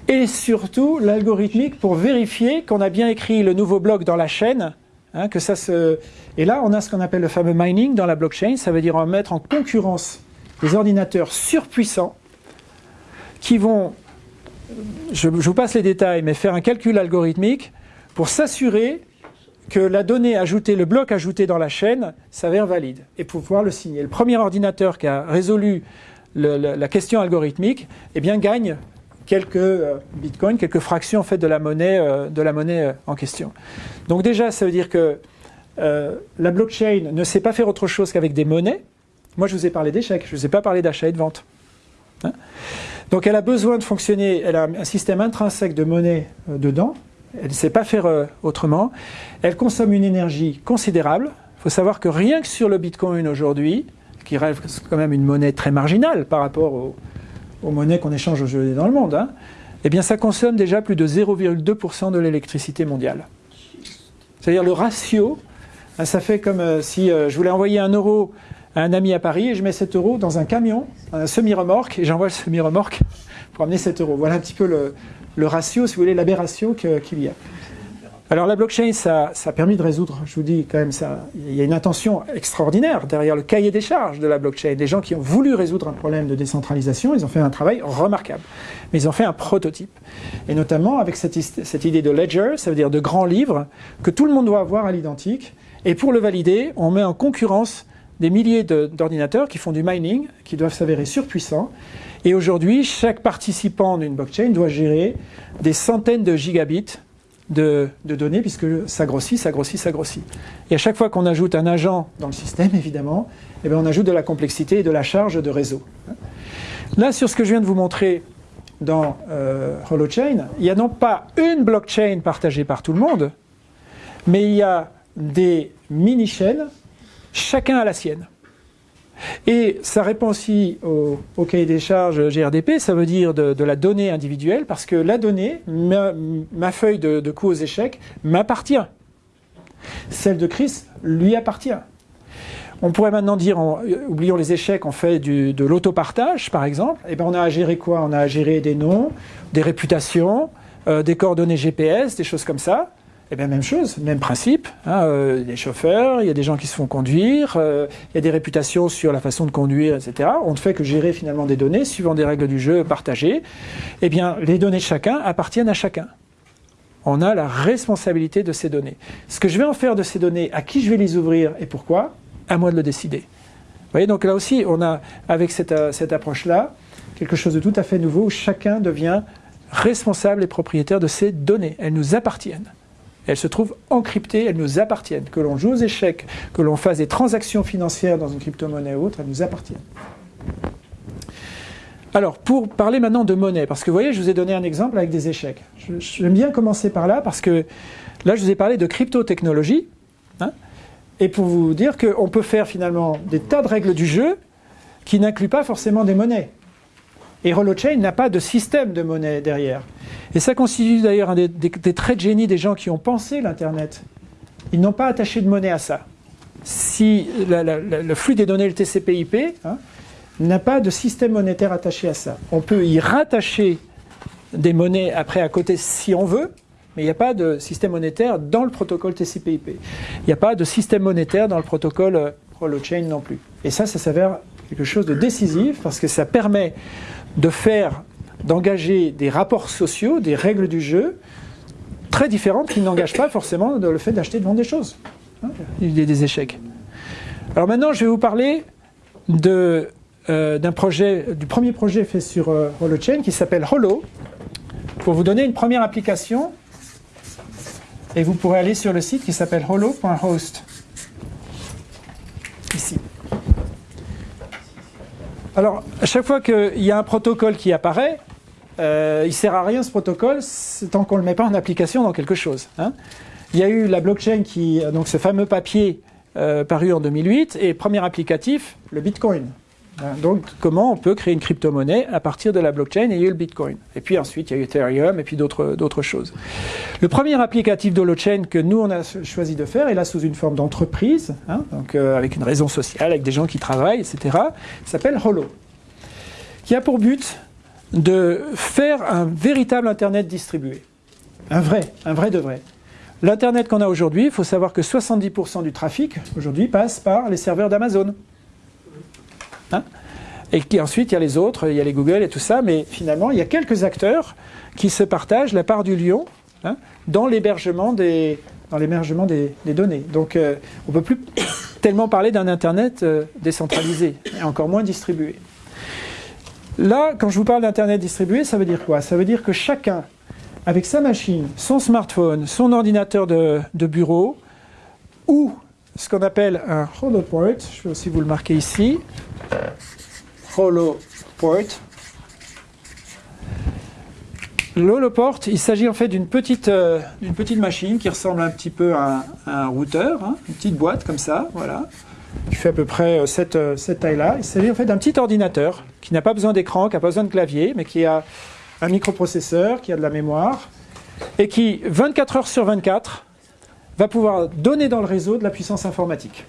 Speaker 1: et surtout l'algorithmique pour vérifier qu'on a bien écrit le nouveau bloc dans la chaîne, hein, que ça se... Et là, on a ce qu'on appelle le fameux mining dans la blockchain, ça veut dire mettre en concurrence des ordinateurs surpuissants qui vont, je, vous passe les détails, mais faire un calcul algorithmique pour s'assurer que la donnée ajoutée, le bloc ajouté dans la chaîne s'avère valide et pouvoir le signer. Le premier ordinateur qui a résolu la question algorithmique eh bien, gagne quelques euh, bitcoins, quelques fractions en fait, de la monnaie, euh, de la monnaie euh, en question. Donc déjà, ça veut dire que la blockchain ne sait pas faire autre chose qu'avec des monnaies, moi, je vous ai parlé d'échecs, je ne vous ai pas parlé d'achat et de vente. Hein. Donc, elle a besoin de fonctionner, elle a un système intrinsèque de monnaie euh, dedans, elle ne sait pas faire euh, autrement, elle consomme une énergie considérable. Il faut savoir que rien que sur le Bitcoin aujourd'hui, qui rêve quand même une monnaie très marginale par rapport aux, monnaies qu'on échange aujourd'hui dans le monde, hein, eh bien ça consomme déjà plus de 0,2% de l'électricité mondiale. C'est-à-dire le ratio, hein, ça fait comme euh, si je voulais envoyer un euro un ami à Paris et je mets 7 euros dans un camion, un semi-remorque, et j'envoie le semi-remorque pour amener 7 euros. Voilà un petit peu le, ratio, si vous voulez, l'aberration qu'il y a. Alors la blockchain, ça, a permis de résoudre, je vous dis quand même, ça, il y a une intention extraordinaire derrière le cahier des charges de la blockchain. Des gens qui ont voulu résoudre un problème de décentralisation, ils ont fait un travail remarquable. Mais ils ont fait un prototype. Et notamment avec cette, idée de ledger, ça veut dire de grands livres, que tout le monde doit avoir à l'identique. Et pour le valider, on met en concurrence des milliers d'ordinateurs qui font du mining, qui doivent s'avérer surpuissants. Et aujourd'hui, chaque participant d'une blockchain doit gérer des centaines de gigabits de, données, puisque ça grossit, ça grossit, ça grossit. Et à chaque fois qu'on ajoute un agent dans le système, évidemment, eh bien, on ajoute de la complexité et de la charge de réseau. Là, sur ce que je viens de vous montrer dans euh, Holochain, il n'y a non pas une blockchain partagée par tout le monde, mais il y a des mini-chaînes, chacun a la sienne. Et ça répond aussi au, au cahier des charges GRDP, ça veut dire de, la donnée individuelle, parce que la donnée, ma, feuille de, de coup aux échecs, m'appartient. Celle de Chris lui appartient. On pourrait maintenant dire, en- euh, oublions les échecs, on fait de l'autopartage, par exemple. Et ben on a à gérer quoi? On a à gérer des noms, des réputations, euh, des coordonnées GPS, des choses comme ça. Et bien même chose, même principe. Hein, euh, des chauffeurs, il y a des gens qui se font conduire, euh, il y a des réputations sur la façon de conduire, etc. On ne fait que gérer finalement des données suivant des règles du jeu partagées. Eh bien, les données de chacun appartiennent à chacun. On a la responsabilité de ces données. Ce que je vais en faire de ces données, à qui je vais les ouvrir et pourquoi, à moi de le décider. Vous voyez, donc là aussi, on a, avec cette, euh, cette approche-là, quelque chose de tout à fait nouveau où chacun devient responsable et propriétaire de ces données. Elles nous appartiennent. Elles se trouvent encryptées, elles nous appartiennent. Que l'on joue aux échecs, que l'on fasse des transactions financières dans une crypto-monnaie ou autre, elles nous appartiennent. Alors, pour parler maintenant de monnaie, parce que vous voyez, je vous ai donné un exemple avec des échecs. J'aime bien commencer par là, parce que là, je vous ai parlé de crypto-technologie, hein, et pour vous dire qu'on peut faire finalement des tas de règles du jeu qui n'incluent pas forcément des monnaies. Et Holochain n'a pas de système de monnaie derrière. Et ça constitue d'ailleurs un des, traits de génie des gens qui ont pensé l'Internet. Ils n'ont pas attaché de monnaie à ça. Si le flux des données, le TCP/IP, hein, n'a pas de système monétaire attaché à ça. On peut y rattacher des monnaies après à côté si on veut, mais il n'y a pas de système monétaire dans le protocole TCP/IP. Il n'y a pas de système monétaire dans le protocole Holochain non plus. Et ça, ça s'avère quelque chose de décisif parce que ça permet de faire, d'engager des rapports sociaux, des règles du jeu très différentes qui n'engagent pas forcément le fait d'acheter et de vendre des choses. Hein, Il y a des échecs. Alors maintenant, je vais vous parler euh, du premier projet fait sur euh, Holochain qui s'appelle Holo. Pour vous donner une première application, et vous pourrez aller sur le site qui s'appelle holo.host. Ici. Alors, à chaque fois qu'il y a un protocole qui apparaît, euh, il ne sert à rien ce protocole tant qu'on ne le met pas en application dans quelque chose. hein. Il y a eu la blockchain qui, donc ce fameux papier euh, paru en 2008, et premier applicatif, le Bitcoin. Hein, Donc, comment on peut créer une crypto-monnaie à partir de la blockchain et il y a le Bitcoin? Et puis ensuite, il y a eu Ethereum et puis d'autres d'autres choses. Le premier applicatif d'Holochain que nous, on a choisi de faire, est là sous une forme d'entreprise, hein, donc euh, avec une raison sociale, avec des gens qui travaillent, etc., s'appelle Holo, qui a pour but de faire un véritable Internet distribué. Un vrai, un vrai de vrai. L'Internet qu'on a aujourd'hui, il faut savoir que 70% du trafic aujourd'hui passe par les serveurs d'Amazon. Hein et qui, ensuite, il y a les autres, il y a les Google et tout ça, mais finalement, il y a quelques acteurs qui se partagent la part du lion hein, dans l'hébergement des, des, données. Donc, euh, on ne peut plus [COUGHS] tellement parler d'un Internet euh, décentralisé, et encore moins distribué. Là, quand je vous parle d'Internet distribué, ça veut dire quoi? Ça veut dire que chacun, avec sa machine, son smartphone, son ordinateur de bureau, ou ce qu'on appelle un holoport, je vais aussi vous le marquer ici, holoport. L'holoport, il s'agit en fait d'une petite, euh, petite machine qui ressemble un petit peu à, un- à un routeur, hein, une petite boîte comme ça, voilà, qui fait à peu près euh, cette, euh, cette taille-là. Il s'agit en fait d'un petit ordinateur qui n'a pas besoin d'écran, qui n'a pas besoin de clavier, mais qui a un microprocesseur, qui a de la mémoire, et qui, 24 heures sur 24, va pouvoir donner dans le réseau de la puissance informatique.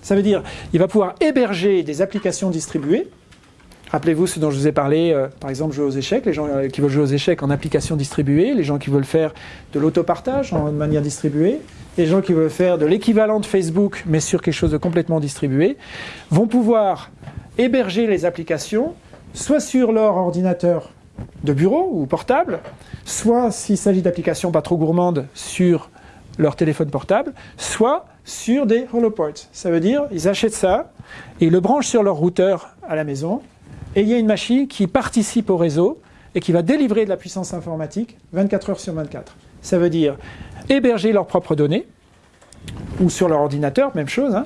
Speaker 1: Ça veut dire il va pouvoir héberger des applications distribuées. Rappelez-vous ce dont je vous ai parlé, euh, par exemple jouer aux échecs, les gens euh, qui veulent jouer aux échecs en application distribuée, les gens qui veulent faire de l'autopartage en manière distribuée, les gens qui veulent faire de l'équivalent de Facebook mais sur quelque chose de complètement distribué, vont pouvoir héberger les applications soit sur leur ordinateur de bureau ou portable, soit s'il s'agit d'applications pas trop gourmandes sur leur téléphone portable, soit sur des holoports. Ça veut dire ils achètent ça et ils le branchent sur leur routeur à la maison et il y a une machine qui participe au réseau et qui va délivrer de la puissance informatique 24 heures sur 24. Ça veut dire héberger leurs propres données ou sur leur ordinateur, même chose, hein,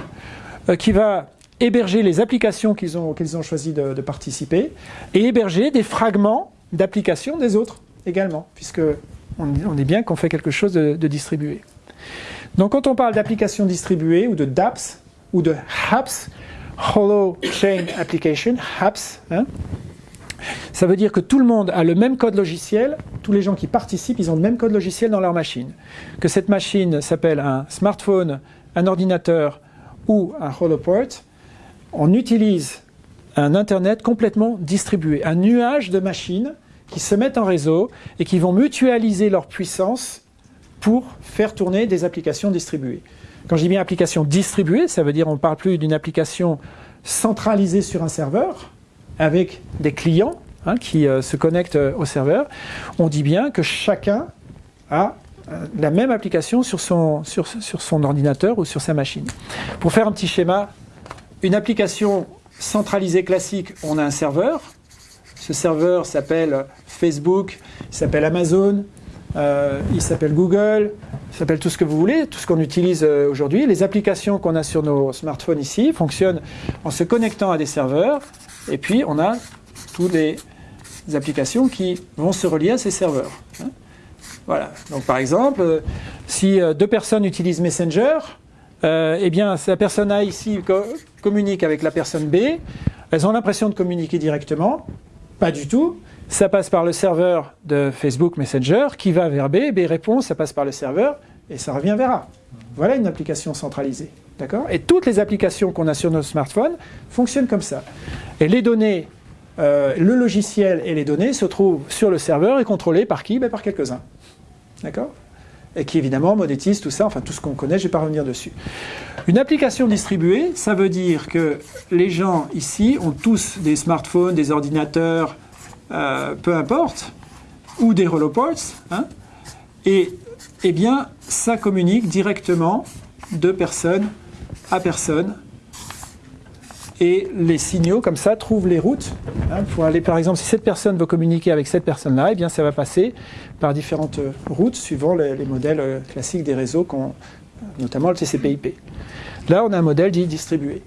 Speaker 1: euh, qui va héberger les applications qu'ils ont, qu'ils ont choisi de, participer et héberger des fragments d'applications des autres également, puisque on, est bien qu'on fait quelque chose de distribué. Donc quand on parle d'applications distribuées ou de DApps ou de HAPS, Holo Chain Application, HAPS, hein, ça veut dire que tout le monde a le même code logiciel, tous les gens qui participent, ils ont le même code logiciel dans leur machine. Que cette machine s'appelle un smartphone, un ordinateur ou un holoport, on utilise un Internet complètement distribué, un nuage de machines qui se mettent en réseau et qui vont mutualiser leur puissance pour faire tourner des applications distribuées. Quand je dis bien application distribuée, ça veut dire on ne parle plus d'une application centralisée sur un serveur avec des clients hein, qui euh, se connectent euh, au serveur. On dit bien que chacun a euh, la même application sur son, sur, sur son ordinateur ou sur sa machine. Pour faire un petit schéma, une application centralisée classique, on a un serveur. Ce serveur s'appelle Facebook, s'appelle Amazon, euh, il s'appelle Google, il s'appelle tout ce que vous voulez, tout ce qu'on utilise euh, aujourd'hui. Les applications qu'on a sur nos smartphones ici fonctionnent en se connectant à des serveurs, et puis on a toutes les applications qui vont se relier à ces serveurs. hein. Voilà. Donc par exemple, euh, si deux personnes utilisent Messenger, eh bien la personne A ici co- communique avec la personne B, elles ont l'impression de communiquer directement, pas du tout. Ça passe par le serveur de Facebook Messenger qui va vers B, B répond, ça passe par le serveur et ça revient vers A. Voilà une application centralisée. D'accord? Et toutes les applications qu'on a sur nos smartphones fonctionnent comme ça. Et les données, euh, le logiciel et les données se trouvent sur le serveur et contrôlés par qui? Ben, Par quelques-uns. D'accord? Et qui évidemment monétisent tout ça, enfin tout ce qu'on connaît, je ne vais pas revenir dessus. Une application distribuée, ça veut dire que les gens ici ont tous des smartphones, des ordinateurs, euh, peu importe, ou des holoports, hein, et eh bien ça communique directement de personne à personne et les signaux comme ça trouvent les routes hein, pour aller par exemple si cette personne veut communiquer avec cette personne là et bien ça va passer par différentes routes suivant les, les modèles euh, classiques des réseaux notamment le TCP/IP. Là on a un modèle dit distribué.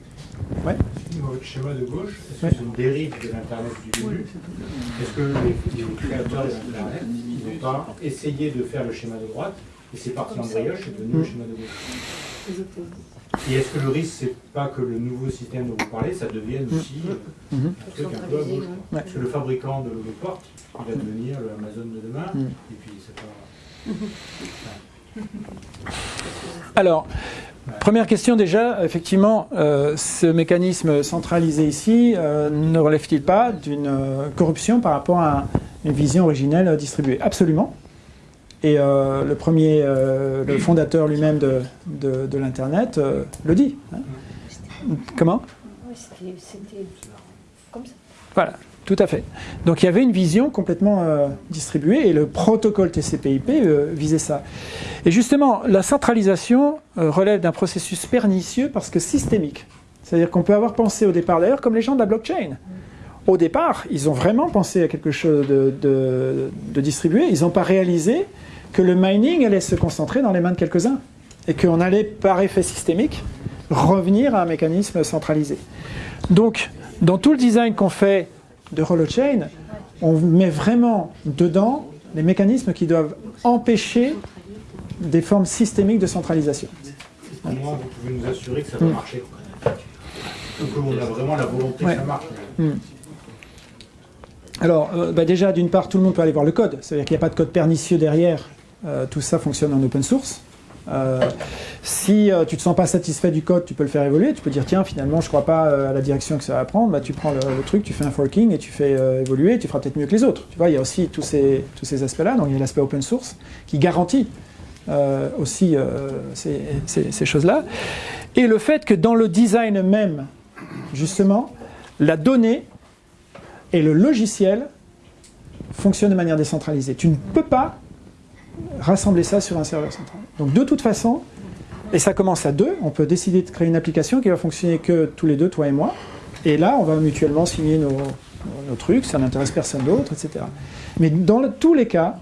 Speaker 1: Ouais.
Speaker 8: Votre schéma de gauche, est-ce que
Speaker 1: Ouais.
Speaker 8: c'est une dérive de l'Internet du début Est-ce que les, les créateurs de l'Internet n'ont pas essayé de faire le schéma de droite et c'est parti en brioche et devenu le
Speaker 1: Mm.
Speaker 8: schéma de gauche Et est-ce que le risque, c'est pas que le nouveau système dont vous parlez, ça devienne aussi euh,
Speaker 1: Mhm.
Speaker 8: un truc un peu à gauche
Speaker 1: Ouais.
Speaker 8: Parce que le fabricant de l'Europort, il va devenir le Amazon de demain,
Speaker 1: Mm.
Speaker 8: et puis c'est pas... [LAUGHS]
Speaker 1: Alors, première question déjà, effectivement, euh, ce mécanisme centralisé ici euh, ne relève-t-il pas d'une euh, corruption par rapport à une vision originelle distribuée? Absolument. Et le premier, le fondateur lui-même de, de- de l'Internet le dit. hein. Comment?
Speaker 2: C'était comme ça.
Speaker 1: Voilà, tout à fait. Donc il y avait une vision complètement euh, distribuée et le protocole TCP/IP euh, visait ça. Et justement, la centralisation euh, relève d'un processus pernicieux parce que systémique. C'est-à-dire qu'on peut avoir pensé au départ, d'ailleurs, comme les gens de la blockchain. Au départ, ils ont vraiment pensé à quelque chose de, de- de distribué. Ils n'ont pas réalisé que le mining allait se concentrer dans les mains de quelques-uns et qu'on allait, par effet systémique, revenir à un mécanisme centralisé. Donc, dans tout le design qu'on fait de Holochain, on met vraiment dedans les mécanismes qui doivent empêcher des formes systémiques de centralisation.
Speaker 8: Au moins, vous pouvez nous assurer que ça va
Speaker 1: Mm.
Speaker 8: marcher. On a vraiment la volonté
Speaker 1: Ouais.
Speaker 8: que ça marche.
Speaker 1: Alors, euh, bah déjà, d'une part, tout le monde peut aller voir le code. C'est-à-dire qu'il n'y a pas de code pernicieux derrière. Euh, tout ça fonctionne en open source. Euh, si euh, tu te sens pas satisfait du code, tu peux le faire évoluer. Tu peux dire tiens finalement je ne crois pas euh, à la direction que ça va prendre. Bah, tu prends le, truc, tu fais un forking et tu fais euh, évoluer. Tu feras peut-être mieux que les autres. Tu vois, il y a aussi tous ces, tous ces aspects-là. Donc il y a l'aspect open source qui garantit aussi ces choses-là. Et le fait que dans le design même, justement, la donnée et le logiciel fonctionnent de manière décentralisée. Tu ne peux pas rassembler ça sur un serveur central. Donc de toute façon, et ça commence à deux, on peut décider de créer une application qui va fonctionner que tous les deux, toi et moi. Et là, on va mutuellement signer nos, nos trucs, ça n'intéresse personne d'autre, etc. Mais dans tous les cas,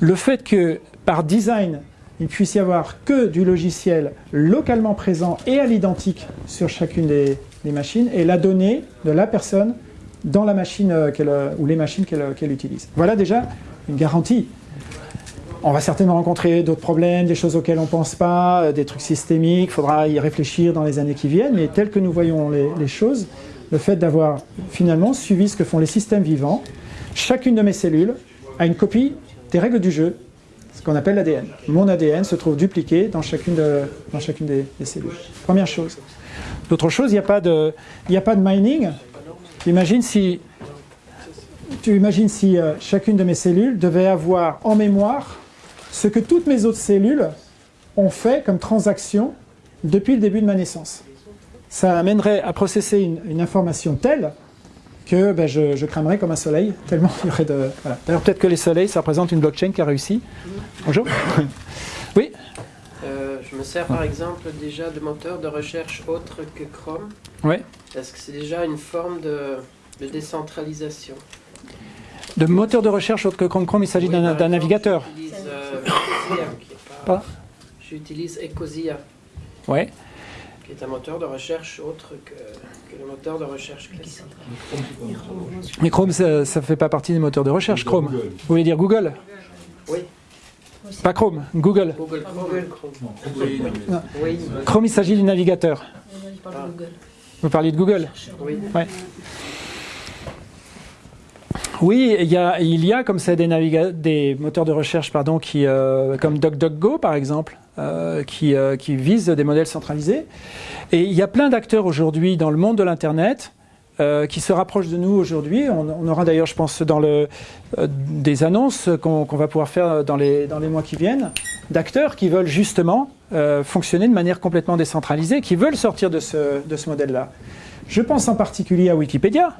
Speaker 1: le fait que par design, il puisse y avoir que du logiciel localement présent et à l'identique sur chacune des, machines, et la donnée de la personne dans la machine euh, euh, ou les machines qu'elle qu'elle utilise. Voilà déjà une garantie. On va certainement rencontrer d'autres problèmes, des choses auxquelles on ne pense pas, euh, des trucs systémiques, il faudra y réfléchir dans les années qui viennent, mais tel que nous voyons les, choses, le fait d'avoir finalement suivi ce que font les systèmes vivants, chacune de mes cellules a une copie des règles du jeu, ce qu'on appelle l'ADN. Mon ADN se trouve dupliqué dans chacune, des, cellules. Première chose. D'autre chose, il n'y a, pas de- il n'y a pas de mining. Imagine si, tu imagines si euh, chacune de mes cellules devait avoir en mémoire ce que toutes mes autres cellules ont fait comme transaction depuis le début de ma naissance. Ça amènerait à processer une, une information telle que ben, je, je cramerais comme un soleil, tellement il y aurait de... Voilà. D'ailleurs, peut-être que les soleils, ça représente une blockchain qui a réussi. Bonjour. [LAUGHS] oui
Speaker 9: Euh, je me sers par exemple déjà de moteur de recherche autre que Chrome.
Speaker 1: Ouais.
Speaker 9: Est-ce que c'est déjà une forme de, de décentralisation?
Speaker 1: De moteur de recherche autre que Chrome Chrome, il s'agit
Speaker 9: Oui,
Speaker 1: d'un
Speaker 9: exemple,
Speaker 1: navigateur.
Speaker 9: J'utilise euh, [COUGHS] Ecosia. J'utilise Ecosia,
Speaker 1: Ouais.
Speaker 9: qui est un moteur de recherche autre que, que le moteur de recherche classique.
Speaker 1: Mais Chrome, ça ne fait pas partie des moteurs de recherche, Chrome.
Speaker 7: Google.
Speaker 1: Vous voulez dire Google
Speaker 9: Oui,
Speaker 1: Pas Chrome, Google.
Speaker 9: Google Chrome.
Speaker 7: Oui,
Speaker 1: Non.
Speaker 9: Oui,
Speaker 1: Chrome, il s'agit du navigateur.
Speaker 2: Google.
Speaker 1: Vous parliez de Google
Speaker 9: oui.
Speaker 1: Oui, il y a, comme ça des, moteurs de recherche pardon, qui, euh, comme DuckDuckGo par exemple, euh, qui, euh, visent des modèles centralisés. Et il y a plein d'acteurs aujourd'hui dans le monde de l'Internet euh, qui se rapprochent de nous aujourd'hui. On, aura d'ailleurs, je pense, dans des annonces qu'on va pouvoir faire dans les, mois qui viennent, d'acteurs qui veulent justement fonctionner de manière complètement décentralisée, qui veulent sortir de ce modèle-là. Je pense en particulier à Wikipédia.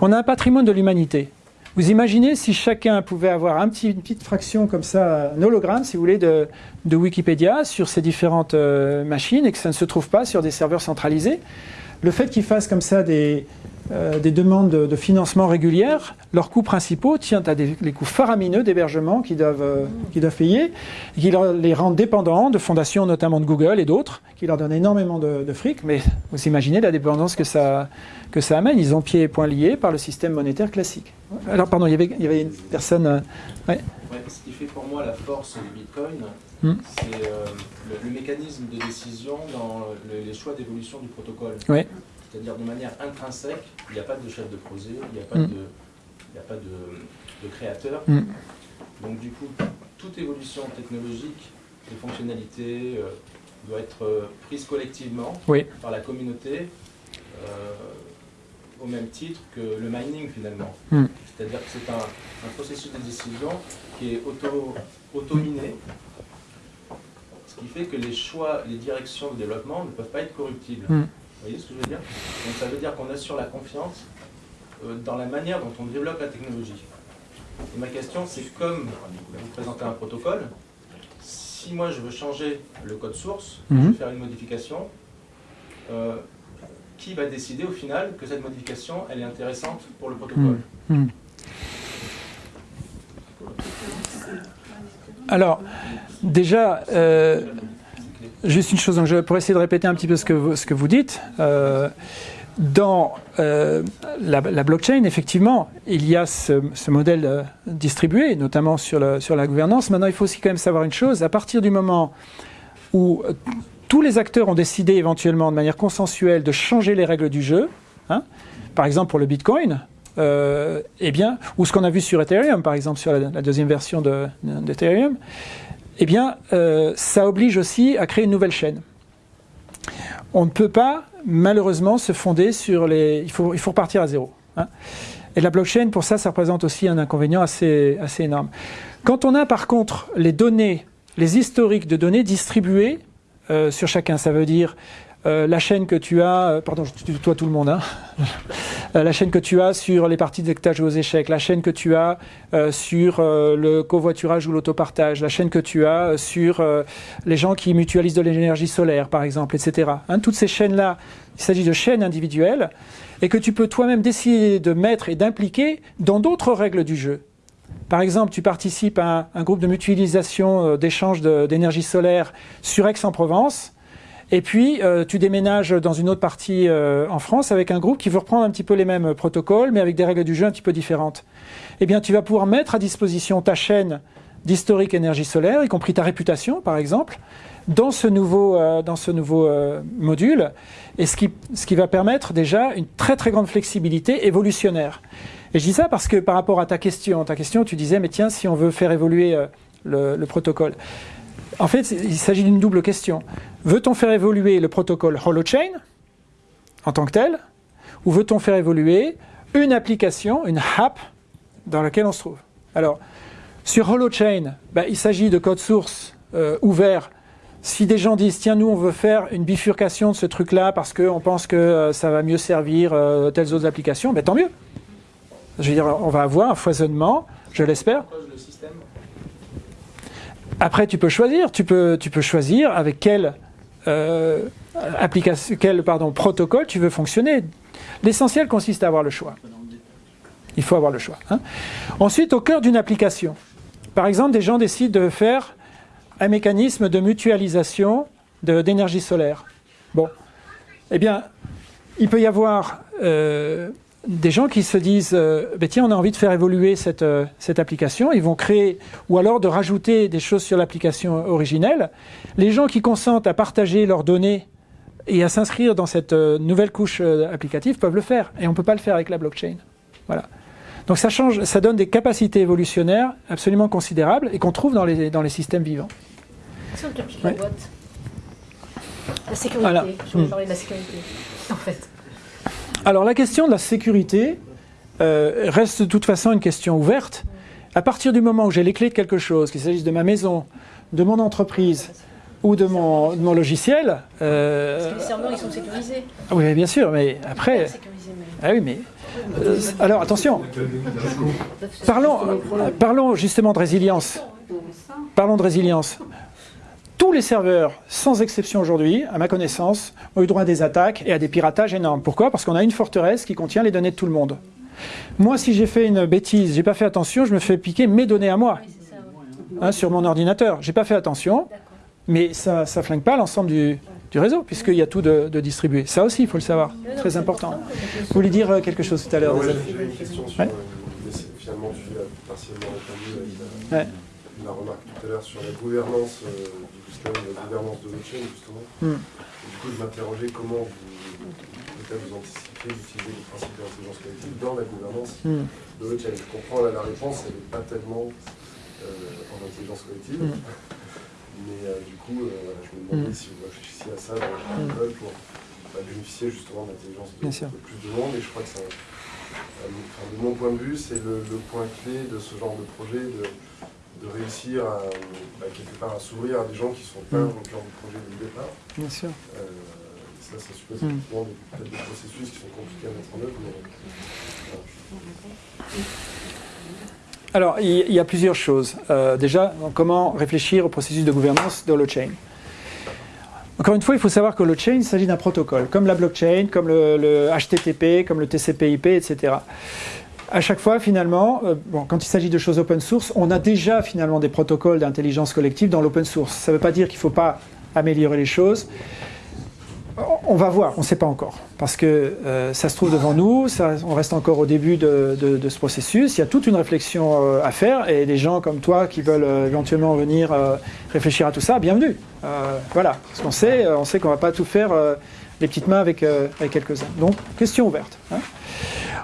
Speaker 1: On a un patrimoine de l'humanité. Vous imaginez si chacun pouvait avoir une petite fraction comme ça, un hologramme, si vous voulez, de, Wikipédia sur ces différentes euh, machines et que ça ne se trouve pas sur des serveurs centralisés. Le fait qu'ils fassent comme ça des, euh, des demandes de, financement régulières, leurs coûts principaux tiennent à des, coûts faramineux d'hébergement qu'ils doivent, euh, payer, et qui les rendent dépendants de fondations, notamment de Google et d'autres, qui leur donnent énormément de fric. Mais vous imaginez la dépendance que ça, que ça amène. Ils ont pieds et poings liés par le système monétaire classique. Alors, pardon, il y avait, il y avait une personne. euh,
Speaker 5: Ouais, ce qui fait pour moi la force du Bitcoin,
Speaker 1: Hmm.
Speaker 5: c'est euh, le, le mécanisme de décision dans le- les choix d'évolution du protocole.
Speaker 1: Ouais.
Speaker 5: C'est-à-dire de manière intrinsèque, il n'y a pas de chef de projet, il n'y a pas,
Speaker 1: Hmm.
Speaker 5: de, il n'y a pas de, de créateur.
Speaker 1: Hmm.
Speaker 5: Donc du coup, toute évolution technologique de fonctionnalité euh, doit être euh, prise collectivement
Speaker 1: Oui.
Speaker 5: par la communauté. euh, au même titre que le mining finalement.
Speaker 1: Hmm.
Speaker 5: C'est-à-dire que c'est un, un processus de décision qui est auto, auto-miné, ce qui fait que les choix, les directions de développement ne peuvent pas être corruptibles.
Speaker 1: Hmm.
Speaker 5: Vous voyez ce que je veux dire? Donc ça veut dire qu'on assure la confiance euh, dans la manière dont on développe la technologie. Et ma question, c'est comme vous présentez un protocole, si moi je veux changer le code source, je
Speaker 1: Mhm.
Speaker 5: veux faire une modification, euh, qui va décider au final que cette modification elle est intéressante pour le protocole
Speaker 1: Hmm. Alors, déjà, euh, juste une chose, donc je pourrais essayer de répéter un petit peu ce que vous, ce que vous dites. Euh, dans euh, la, blockchain, effectivement, il y a ce, modèle distribué, notamment sur, sur la gouvernance. Maintenant, il faut aussi quand même savoir une chose. À partir du moment où tous les acteurs ont décidé éventuellement de manière consensuelle de changer les règles du jeu, hein, par exemple pour le Bitcoin, euh, eh bien, ou ce qu'on a vu sur Ethereum, par exemple, sur la, deuxième version de- d'Ethereum, eh bien, euh, ça oblige aussi à créer une nouvelle chaîne. On ne peut pas, malheureusement, se fonder sur les... Il faut, il faut repartir à zéro. hein. Et la blockchain, pour ça, ça représente aussi un inconvénient assez, assez énorme. Quand on a, par contre, les données, les historiques de données distribués euh, sur chacun, ça veut dire euh, la chaîne que tu as, euh, pardon, je tout le monde, hein. [LAUGHS] La chaîne que tu as sur les parties joué aux échecs, la chaîne que tu as sur le covoiturage ou l'autopartage, la chaîne que tu as sur les gens qui mutualisent de l'énergie solaire, par exemple, etc. Hein, toutes ces chaînes-là, il s'agit de chaînes individuelles et que tu peux toi-même décider de mettre et d'impliquer dans d'autres règles du jeu. Par exemple, tu participes à un, groupe de mutualisation euh, d'échange d'énergie solaire sur Aix-en-Provence. Et puis, euh, tu déménages dans une autre partie euh, en France avec un groupe qui veut reprendre un petit peu les mêmes protocoles, mais avec des règles du jeu un petit peu différentes. Eh bien, tu vas pouvoir mettre à disposition ta chaîne d'historique énergie solaire, y compris ta réputation, par exemple, dans ce nouveau, module, et ce qui, ce qui va permettre déjà une très très grande flexibilité évolutionnaire. Et je dis ça parce que par rapport à ta question, ta question, tu disais, mais tiens, si on veut faire évoluer euh, le, le protocole. En fait, il s'agit d'une double question. Veut-on faire évoluer le protocole Holochain en tant que tel, ou veut-on faire évoluer une application, une app, dans laquelle on se trouve? Alors, sur Holochain, bah, il s'agit de code source euh, ouvert. Si des gens disent, tiens, nous, on veut faire une bifurcation de ce truc-là parce qu'on pense que euh, ça va mieux servir telles autres applications, ben, tant mieux. Je veux dire, on va avoir un foisonnement, je l'espère. Après, tu peux choisir. Tu peux, tu peux choisir avec quel, euh, application, quel protocole tu veux fonctionner. L'essentiel consiste à avoir le choix. Il faut avoir le choix. hein. Ensuite, au cœur d'une application, par exemple, des gens décident de faire un mécanisme de mutualisation d'énergie solaire. Bon, eh bien, il peut y avoir euh, des gens qui se disent euh, Ben tiens, on a envie de faire évoluer cette, euh, cette application. Ils vont créer, ou alors de rajouter des choses sur l'application originelle. Les gens qui consentent à partager leurs données et à s'inscrire dans cette euh, nouvelle couche applicative peuvent le faire. Et on ne peut pas le faire avec la blockchain. Voilà. Donc ça change, ça donne des capacités évolutionnaires absolument considérables et qu'on trouve dans les, dans les systèmes vivants. Ouais.
Speaker 2: la boîte. La sécurité.
Speaker 1: Voilà.
Speaker 2: Je voulais
Speaker 1: Mm.
Speaker 2: parler de la sécurité. En fait.
Speaker 1: Alors la question de la sécurité euh, reste de toute façon une question ouverte. À partir du moment où j'ai les clés de quelque chose, qu'il s'agisse de ma maison, de mon entreprise ou de mon, de mon logiciel, euh,
Speaker 2: Parce que les serveurs, ils sont sécurisés.
Speaker 1: ah oui bien sûr, mais après, ah oui mais euh, alors attention, parlons, euh, parlons justement de résilience. Parlons de résilience. Tous les serveurs, sans exception aujourd'hui, à ma connaissance, ont eu droit à des attaques et à des piratages énormes. Pourquoi? Parce qu'on a une forteresse qui contient les données de tout le monde. Moi, si j'ai fait une bêtise, j'ai pas fait attention, je me fais piquer mes données à moi hein, sur mon ordinateur. J'ai pas fait attention, mais ça, ça flingue pas l'ensemble du, du réseau puisqu'il y a tout de, de distribué. Ça aussi, il faut le savoir. Très important. Vous voulez dire euh, quelque chose tout à l'heure.
Speaker 10: J'avais une question sur.
Speaker 1: Ouais.
Speaker 10: euh, finalement, tu l'as partiellement répondu
Speaker 1: Ouais.
Speaker 10: la remarque tout à l'heure sur la gouvernance euh, du système, la gouvernance de blockchain, justement.
Speaker 1: Hmm.
Speaker 10: Du coup, je m'interrogeais comment vous, peut-être vous anticipiez d'utiliser les principes de l'intelligence collective dans la gouvernance
Speaker 1: Hmm.
Speaker 10: de blockchain. Je comprends là, la réponse, elle n'est pas tellement euh, en intelligence collective.
Speaker 1: Hmm. [LAUGHS]
Speaker 10: Mais euh, du coup, euh, je me demandais si vous réfléchissiez à ça dans pour bah, bénéficier justement de l'intelligence de, de plus de monde. Et je crois que ça, de mon point de vue, c'est le, le point clé de ce genre de projet, de, de réussir à, bah, quelque part à s'ouvrir à des gens qui ne sont pas
Speaker 1: Mm.
Speaker 10: dans le cœur du projet dès le départ.
Speaker 1: Bien sûr.
Speaker 10: Euh, ça, ça suppose
Speaker 1: Mm.
Speaker 10: des- peut-être des processus qui sont compliqués à mettre en œuvre. Mais, voilà.
Speaker 1: Alors, il y- il y a plusieurs choses. Euh, déjà, comment réfléchir au processus de gouvernance de l'Holochain Encore une fois, il faut savoir que l'Holochain, il s'agit d'un protocole, comme la blockchain, comme le, le HTTP, comme le TCP/IP, etc. À chaque fois, finalement, euh, quand il s'agit de choses open source, on a déjà finalement des protocoles d'intelligence collective dans l'open source. Ça ne veut pas dire qu'il ne faut pas améliorer les choses. On va voir, on ne sait pas encore, parce que euh, ça se trouve devant nous, on reste encore au début de, ce processus, il y a toute une réflexion euh, à faire, et des gens comme toi qui veulent éventuellement venir réfléchir à tout ça, bienvenue. Voilà, parce qu'on sait, on sait qu'on ne va pas tout faire les petites mains avec, avec quelques-uns. Donc, question ouverte. hein.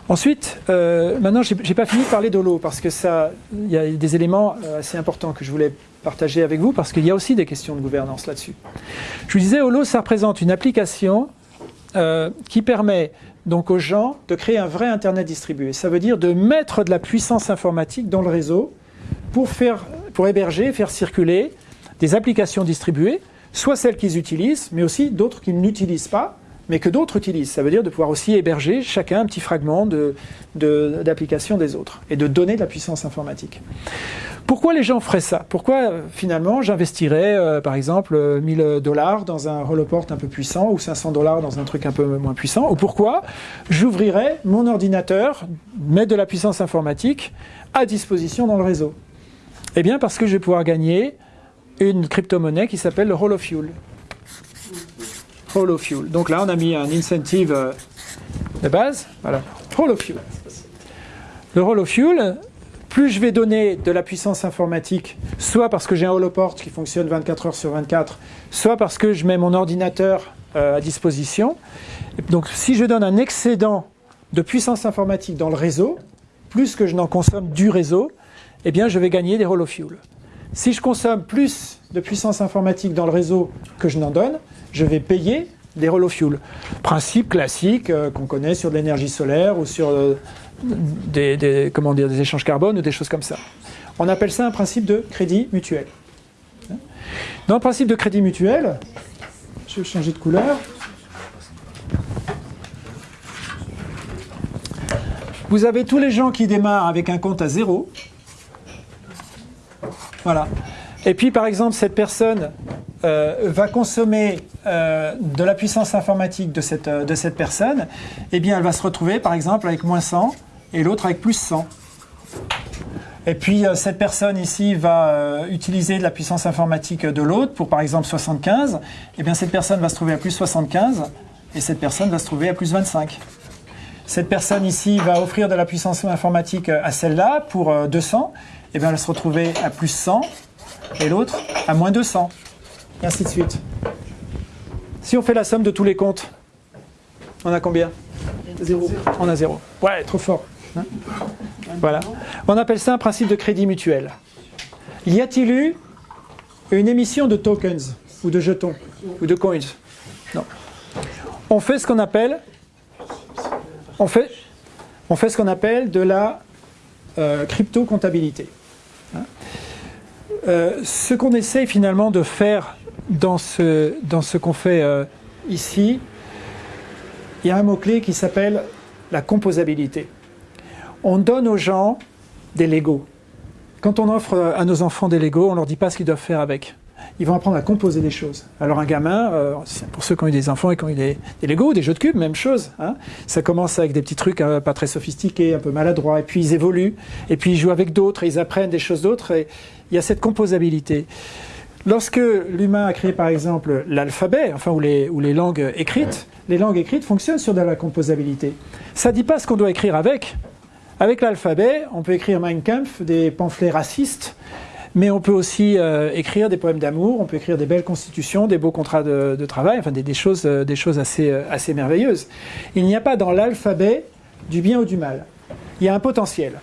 Speaker 1: Ensuite, euh, maintenant, j'ai j'ai pas fini de parler d'Holo parce que ça, y a des éléments euh, assez importants que je voulais partager avec vous parce qu'il y a aussi des questions de gouvernance là-dessus. Je vous disais, Holo, ça représente une application euh, qui permet donc aux gens de créer un vrai Internet distribué. Ça veut dire de mettre de la puissance informatique dans le réseau pour, faire, pour héberger, faire circuler des applications distribuées, soit celles qu'ils utilisent, mais aussi d'autres qu'ils n'utilisent pas, mais que d'autres utilisent. Ça veut dire de pouvoir aussi héberger chacun un petit fragment d'application des autres et de donner de la puissance informatique. Pourquoi les gens feraient ça? Pourquoi euh, finalement j'investirais euh, par exemple euh, 1000 dollars dans un holoport un peu puissant ou 500 dollars dans un truc un peu moins puissant? Ou pourquoi j'ouvrirais mon ordinateur, mettre de la puissance informatique à disposition dans le réseau? Eh bien parce que je vais pouvoir gagner une crypto-monnaie qui s'appelle le Holofuel. Holofuel. Donc là on a mis un incentive euh, de base, voilà, Holofuel. Le Holofuel, plus je vais donner de la puissance informatique, soit parce que j'ai un holoport qui fonctionne 24 heures sur 24, soit parce que je mets mon ordinateur euh, à disposition. Donc si je donne un excédent de puissance informatique dans le réseau, plus que je n'en consomme du réseau, eh bien je vais gagner des holofuel. Si je consomme plus de puissance informatique dans le réseau que je n'en donne, je vais payer des holofuel. Principe classique euh, qu'on connaît sur de l'énergie solaire ou sur euh, des, des- des échanges carbone ou des choses comme ça. On appelle ça un principe de crédit mutuel. Dans le principe de crédit mutuel, je vais changer de couleur. Vous avez tous les gens qui démarrent avec un compte à zéro. Voilà. Et puis, par exemple, cette personne euh, va consommer euh, de la puissance informatique de cette, euh, de cette personne. Eh bien, elle va se retrouver, par exemple, avec moins 100 et l'autre avec plus 100. Et puis, cette personne ici va utiliser de la puissance informatique de l'autre pour, par exemple, 75. Eh bien, cette personne va se trouver à plus 75 et cette personne va se trouver à plus 25. Cette personne ici va offrir de la puissance informatique à celle-là pour euh, 200. Eh bien, elle va se retrouver à plus 100 et l'autre à moins 200. Et ainsi de suite. Si on fait la somme de tous les comptes, on a combien? Zéro. On a zéro. Ouais, trop fort. Hein? Voilà. On appelle ça un principe de crédit mutuel. Y a-t-il eu une émission de tokens ou de jetons ou de coins? Non. On fait ce qu'on appelle on fait, on fait ce qu'on appelle de la euh, crypto-comptabilité. Hein? Euh, ce qu'on essaye finalement de faire dans ce, qu'on fait euh, ici, il y a un mot-clé qui s'appelle la composabilité. On donne aux gens des Legos. Quand on offre à nos enfants des Legos, on leur dit pas ce qu'ils doivent faire avec. Ils vont apprendre à composer des choses. Alors un gamin, euh, pour ceux qui ont eu des enfants et qui ont eu des, des des jeux de cubes, même chose. hein. Ça commence avec des petits trucs euh, pas très sophistiqués, un peu maladroits, et puis ils évoluent, et puis ils jouent avec d'autres, et ils apprennent des choses d'autres, il y a cette composabilité. Lorsque l'humain a créé par exemple l'alphabet, enfin ou les, ou les langues écrites, les langues écrites fonctionnent sur de la composabilité. Ça ne dit pas ce qu'on doit écrire avec. Avec l'alphabet, on peut écrire Mein Kampf, des pamphlets racistes, mais on peut aussi euh, écrire des poèmes d'amour, on peut écrire des belles constitutions, des beaux contrats de, de travail, enfin des, des choses, euh, des choses assez, euh, assez merveilleuses. Il n'y a pas dans l'alphabet du bien ou du mal. Il y a un potentiel.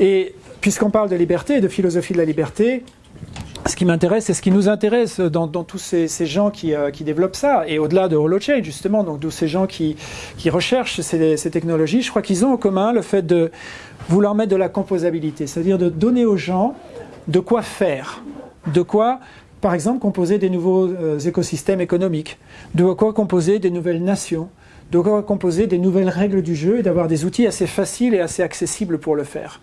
Speaker 1: Et puisqu'on parle de liberté et de philosophie de la liberté, ce qui m'intéresse et ce qui nous intéresse dans, tous ces, gens qui, euh, qui développent ça, et au-delà de HoloChain justement, donc tous ces gens qui, recherchent ces, ces technologies, je crois qu'ils ont en commun le fait de vouloir mettre de la composabilité, c'est-à-dire de donner aux gens de quoi faire, de quoi, par exemple, composer des nouveaux euh, écosystèmes économiques, de quoi composer des nouvelles nations, de quoi composer des nouvelles règles du jeu et d'avoir des outils assez faciles et assez accessibles pour le faire.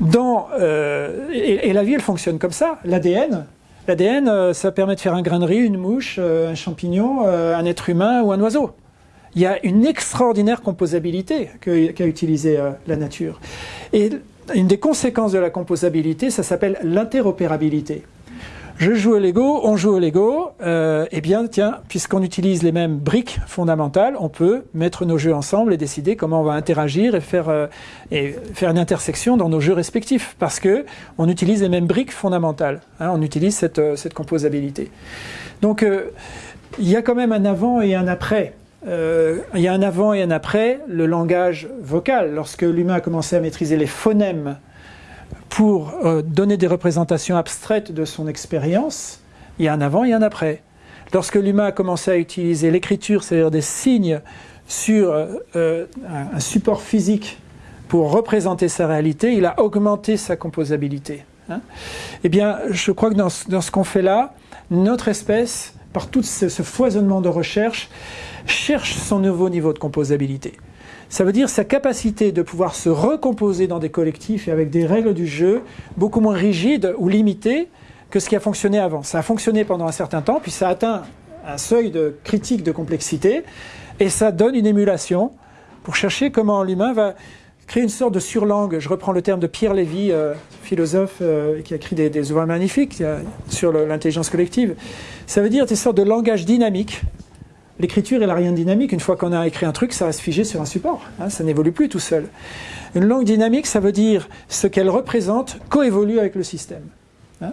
Speaker 1: Euh, et, la vie, elle fonctionne comme ça. L'ADN, l'ADN, euh, ça permet de faire un grain de riz, une mouche, euh, un champignon, un être humain ou un oiseau. Il y a une extraordinaire composabilité qu'a utilisée la nature. Et une des conséquences de la composabilité, ça s'appelle l'interopérabilité. Je joue au Lego, on joue au Lego, euh, eh bien tiens, puisqu'on utilise les mêmes briques fondamentales, on peut mettre nos jeux ensemble et décider comment on va interagir et faire, euh, une intersection dans nos jeux respectifs, parce que on utilise les mêmes briques fondamentales, hein, on utilise cette, euh, composabilité. Donc il y a quand même un avant et un après il y a un avant et un après le langage vocal. Lorsque l'humain a commencé à maîtriser les phonèmes pour euh, donner des représentations abstraites de son expérience, il y a un avant et un après. Lorsque l'humain a commencé à utiliser l'écriture, c'est-à-dire des signes sur euh, un support physique pour représenter sa réalité, il a augmenté sa composabilité. Hein. eh bien, je crois que dans, ce qu'on fait là, notre espèce, par tout ce, foisonnement de recherche, cherche son nouveau niveau de composabilité. Ça veut dire sa capacité de pouvoir se recomposer dans des collectifs et avec des règles du jeu beaucoup moins rigides ou limitées que ce qui a fonctionné avant. Ça a fonctionné pendant un certain temps, puis ça atteint un seuil de critique de complexité, et ça donne une émulation pour chercher comment l'humain va créer une sorte de surlangue. Je reprends le terme de Pierre Lévy, euh, philosophe euh, qui a écrit des, ouvrages magnifiques euh, sur l'intelligence collective. Ça veut dire des sortes de langage dynamique. L'écriture, elle n'a rien de dynamique. Une fois qu'on a écrit un truc, ça reste figé sur un support. Hein, ça n'évolue plus tout seul. Une langue dynamique, ça veut dire ce qu'elle représente coévolue avec le système. Hein.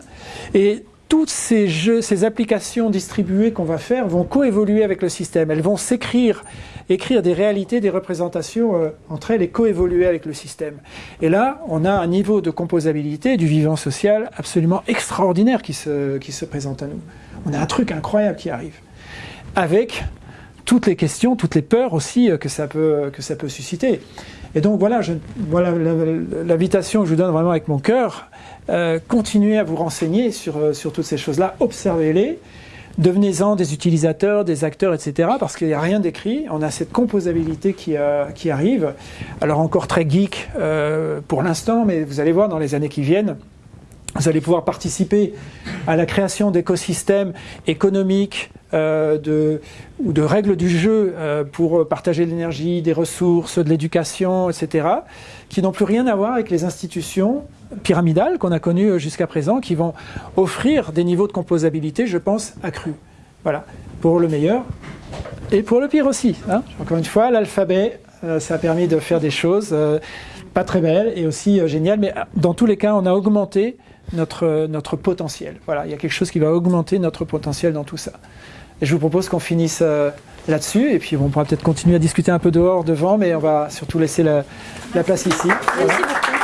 Speaker 1: Et toutes ces jeux, ces applications distribuées qu'on va faire vont coévoluer avec le système. Elles vont s'écrire, écrire des réalités, des représentations euh, entre elles et coévoluer avec le système. Et là, on a un niveau de composabilité du vivant social absolument extraordinaire qui se, se présente à nous. On a un truc incroyable qui arrive. Toutes les questions, toutes les peurs aussi euh, que ça peut, que ça peut susciter. Et donc voilà, voilà l'invitation que je vous donne vraiment avec mon cœur. Euh, continuez à vous renseigner sur, euh, sur toutes ces choses-là, observez-les, devenez-en des utilisateurs, des acteurs, etc. Parce qu'il n'y a rien d'écrit, on a cette composabilité qui, euh, qui arrive. Alors encore très geek pour l'instant, mais vous allez voir dans les années qui viennent, vous allez pouvoir participer à la création d'écosystèmes économiques, euh, de, ou de règles du jeu euh, pour partager l'énergie, des ressources, de l'éducation, etc., qui n'ont plus rien à voir avec les institutions pyramidales qu'on a connues jusqu'à présent, qui vont offrir des niveaux de composabilité, je pense, accrus. Voilà, pour le meilleur et pour le pire aussi. Hein. Encore une fois, l'alphabet, euh, ça a permis de faire des choses pas très belles et aussi géniales, mais dans tous les cas, on a augmenté notre, notre potentiel. Voilà, il y a quelque chose qui va augmenter notre potentiel dans tout ça. Et je vous propose qu'on finisse euh, là-dessus, et puis on pourra peut-être continuer à discuter un peu dehors, devant, mais on va surtout laisser la, place ici. Merci beaucoup.